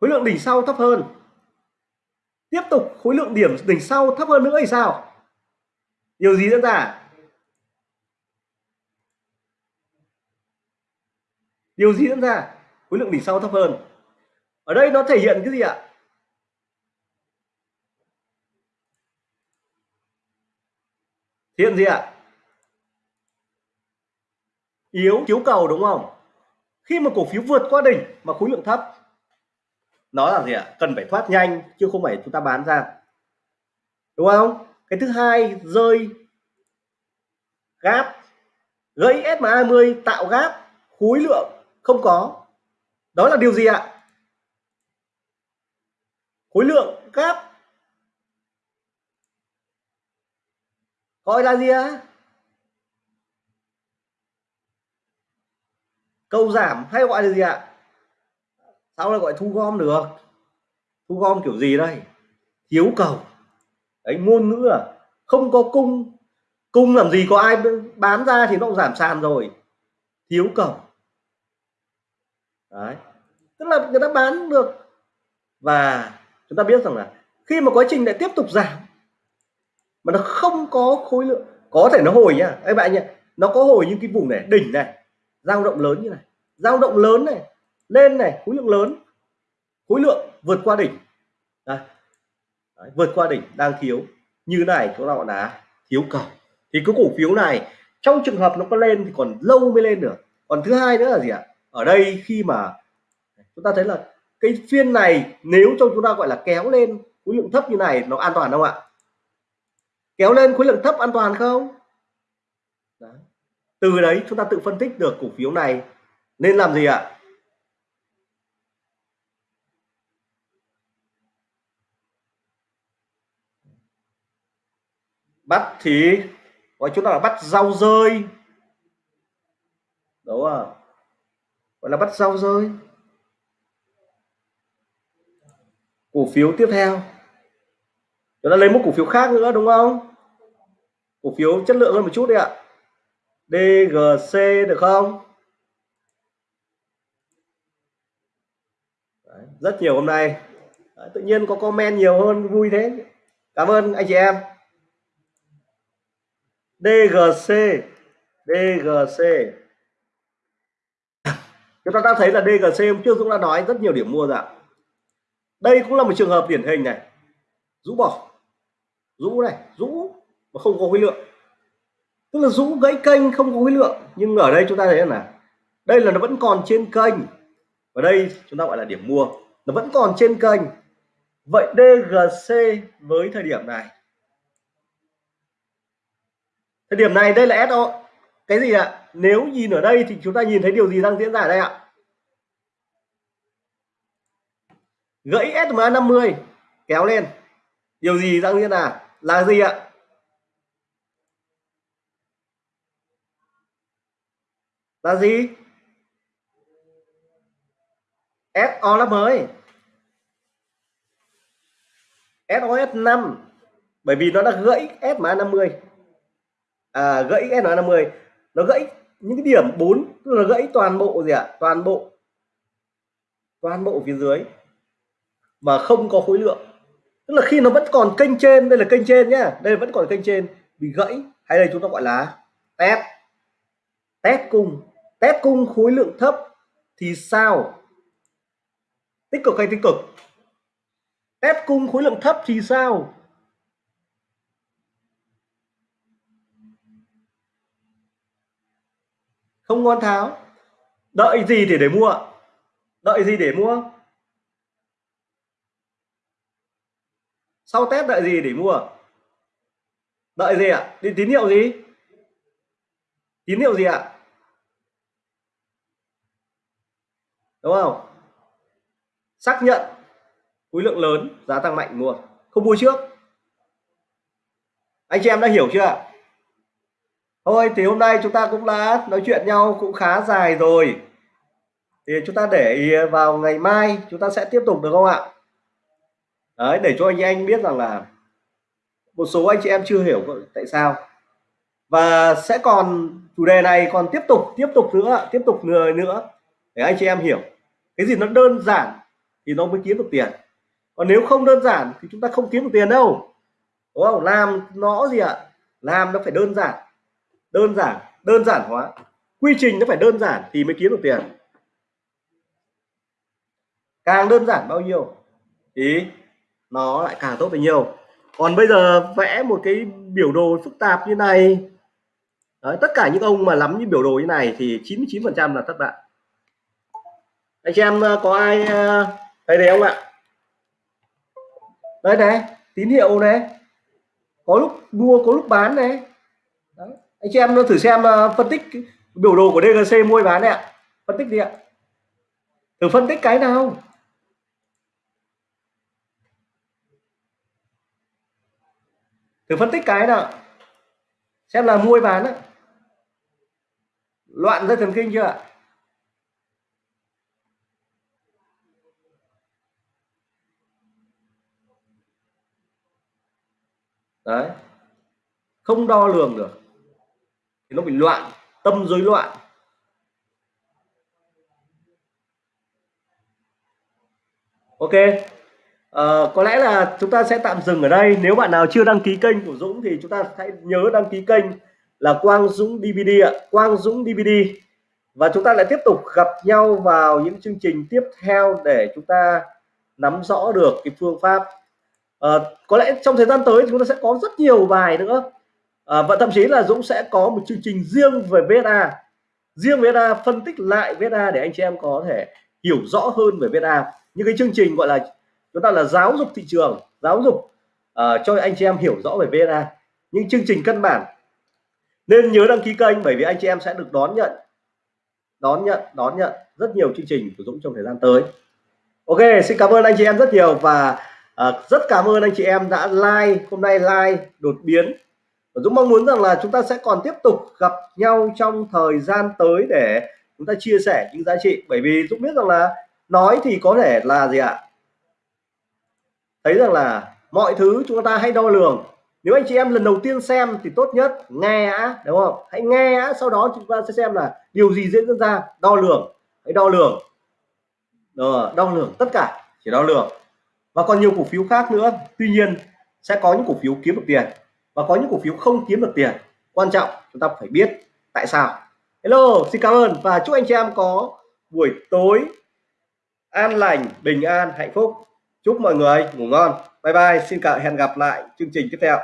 Speaker 1: Khối lượng đỉnh sau thấp hơn. Tiếp tục, khối lượng điểm đỉnh sau thấp hơn nữa thì sao? Điều gì diễn ra? Điều gì diễn ra? Khối lượng đỉnh sau thấp hơn. Ở đây nó thể hiện cái gì ạ? Hiện gì ạ? Yếu thiếu cầu đúng không? Khi mà cổ phiếu vượt qua đỉnh mà khối lượng thấp nó là gì ạ? Cần phải thoát nhanh chứ không phải chúng ta bán ra. Đúng không? Cái thứ hai, rơi, gáp, gãy SMA20 tạo gáp, khối lượng không có. Đó là điều gì ạ? Khối lượng gáp gọi là gì á? câu giảm hay gọi là gì ạ? Sao lại gọi thu gom được? Thu gom kiểu gì đây? Thiếu cầu. Đấy, ngôn ngữ à? Không có cung. Cung làm gì có ai bán ra thì nó cũng giảm sàn rồi. Thiếu cầu. Đấy. Tức là người ta bán được. Và chúng ta biết rằng là khi mà quá trình lại tiếp tục giảm mà nó không có khối lượng. Có thể nó hồi nhá các bạn nhá nó có hồi những cái vùng này đỉnh này dao động lớn như này dao động lớn này lên này khối lượng lớn khối lượng vượt qua đỉnh. Đây. Đấy, vượt qua đỉnh đang thiếu. Như này chúng ta gọi là thiếu cầu. Thì cái cổ phiếu này trong trường hợp nó có lên thì còn lâu mới lên được. Còn thứ hai nữa là gì ạ? Ở đây khi mà chúng ta thấy là cái phiên này nếu cho chúng ta gọi là kéo lên khối lượng thấp như này nó an toàn không ạ? Kéo lên khối lượng thấp an toàn không? Đó. từ đấy chúng ta tự phân tích được cổ phiếu này. Nên làm gì ạ? Bắt thì, gọi chúng ta là bắt rau rơi. Đúng không? Gọi là bắt rau rơi. Cổ phiếu tiếp theo chúng lấy một cổ phiếu khác nữa đúng không? Cổ phiếu chất lượng hơn một chút đi ạ. DGC được không? Đấy, rất nhiều hôm nay. Đấy, tự nhiên có comment nhiều hơn vui thế. Cảm ơn anh chị em. DGC DGC chúng ta đã thấy là DGC hôm trước Dũng đã nói rất nhiều điểm mua rồi ạ. Đây cũng là một trường hợp điển hình này. Rũ bỏ rũ này, rũ mà không có khối lượng. Tức là rũ gãy kênh không có khối lượng, nhưng ở đây chúng ta thấy là đây là nó vẫn còn trên kênh. Ở đây chúng ta gọi là điểm mua. Nó vẫn còn trên kênh. Vậy DGC với thời điểm này. Thời điểm này đây là SO cái gì ạ? Nếu nhìn ở đây thì chúng ta nhìn thấy điều gì đang diễn ra ở đây ạ? Gãy SMA 50 kéo lên. Điều gì đang diễn ra? Là gì ạ? Là gì? SO là mới. SOS 5 bởi vì nó đã gãy S SMA 50 à, gãy S SMA 50 nó gãy những cái điểm 4 tức là gãy toàn bộ gì ạ? À? toàn bộ toàn bộ phía dưới. Mà không có khối lượng tức là khi nó vẫn còn kênh trên, đây là kênh trên nhá. Đây vẫn còn kênh trên. Bị gãy, hay đây chúng ta gọi là test test cung. Test cung khối lượng thấp thì sao? Tích cực hay tích cực? Test cung khối lượng thấp thì sao? Không ngon tháo. Đợi gì thì để mua. Đợi gì để mua? Sau test đợi gì để mua? Đợi gì ạ? À? tín hiệu gì? Tín hiệu gì ạ? À? đúng không? Xác nhận khối lượng lớn, giá tăng mạnh mua. Không mua trước. Anh chị em đã hiểu chưa thôi, thì hôm nay chúng ta cũng đã nói chuyện nhau cũng khá dài rồi. Thì chúng ta để vào ngày mai chúng ta sẽ tiếp tục, được không ạ? Đấy, để cho anh anh biết rằng là một số anh chị em chưa hiểu tại sao. Và sẽ còn chủ đề này còn tiếp tục tiếp tục nữa, tiếp tục người nữa để anh chị em hiểu. Cái gì nó đơn giản thì nó mới kiếm được tiền. Còn nếu không đơn giản thì chúng ta không kiếm được tiền đâu. Đúng không? Làm nó gì ạ? Làm nó phải đơn giản. Đơn giản đơn giản hóa. Quy trình nó phải đơn giản thì mới kiếm được tiền. Càng đơn giản bao nhiêu? Thì nó lại càng tốt bấy nhiêu còn bây giờ vẽ một cái biểu đồ phức tạp như này. Đấy, tất cả những ông mà lắm như biểu đồ như này thì 99 phần trăm là thất bại. Anh chị em ờ, có ai ờ, thấy đấy không ạ? Đây này tín hiệu này. Có lúc mua có lúc bán này. Đấy. anh chị em thử xem ờ, phân tích biểu đồ của DGC mua bán này ạ. Phân tích đi ạ. Thử phân tích cái nào. Thử phân tích cái nào. Xem là mua bán á. Loạn dây thần kinh chưa ạ? Đấy. Không đo lường được. Thì nó bị loạn, tâm rối loạn. Ok à, có lẽ là chúng ta sẽ tạm dừng ở đây. Nếu bạn nào chưa đăng ký kênh của Dũng thì chúng ta hãy nhớ đăng ký kênh là Quang Dũng DVD ạ. Quang Dũng DVD và chúng ta lại tiếp tục gặp nhau vào những chương trình tiếp theo để chúng ta nắm rõ được cái phương pháp. À, có lẽ trong thời gian tới chúng ta sẽ có rất nhiều bài nữa. À, và thậm chí là Dũng sẽ có một chương trình riêng về VSA riêng VSA phân tích lại VSA để anh chị em có thể hiểu rõ hơn về VSA những cái chương trình gọi là chúng ta là giáo dục thị trường giáo dục uh, cho anh chị em hiểu rõ về VNA. những chương trình căn bản. Nên nhớ đăng ký kênh bởi vì anh chị em sẽ được đón nhận đón nhận đón nhận rất nhiều chương trình của Dũng trong thời gian tới. Ok xin cảm ơn anh chị em rất nhiều và uh, rất cảm ơn anh chị em đã like hôm nay like đột biến. Và Dũng mong muốn rằng là chúng ta sẽ còn tiếp tục gặp nhau trong thời gian tới để chúng ta chia sẻ những giá trị. Bởi vì Dũng biết rằng là nói thì có thể là gì ạ? Thấy rằng là mọi thứ chúng ta hay đo lường. Nếu anh chị em lần đầu tiên xem thì tốt nhất nghe á đúng không? Hãy nghe á sau đó chúng ta sẽ xem là điều gì diễn ra. Đo lường. Hãy đo lường. Rồi, đo lường tất cả. Chỉ đo lường. Và còn nhiều cổ phiếu khác nữa. Tuy nhiên sẽ có những cổ phiếu kiếm được tiền và có những cổ phiếu không kiếm được tiền. Quan trọng chúng ta phải biết tại sao. Hello xin cảm ơn và chúc anh chị em có buổi tối an lành bình an hạnh phúc chúc mọi người ngủ ngon. Bye bye. Xin cả hẹn gặp lại chương trình tiếp theo.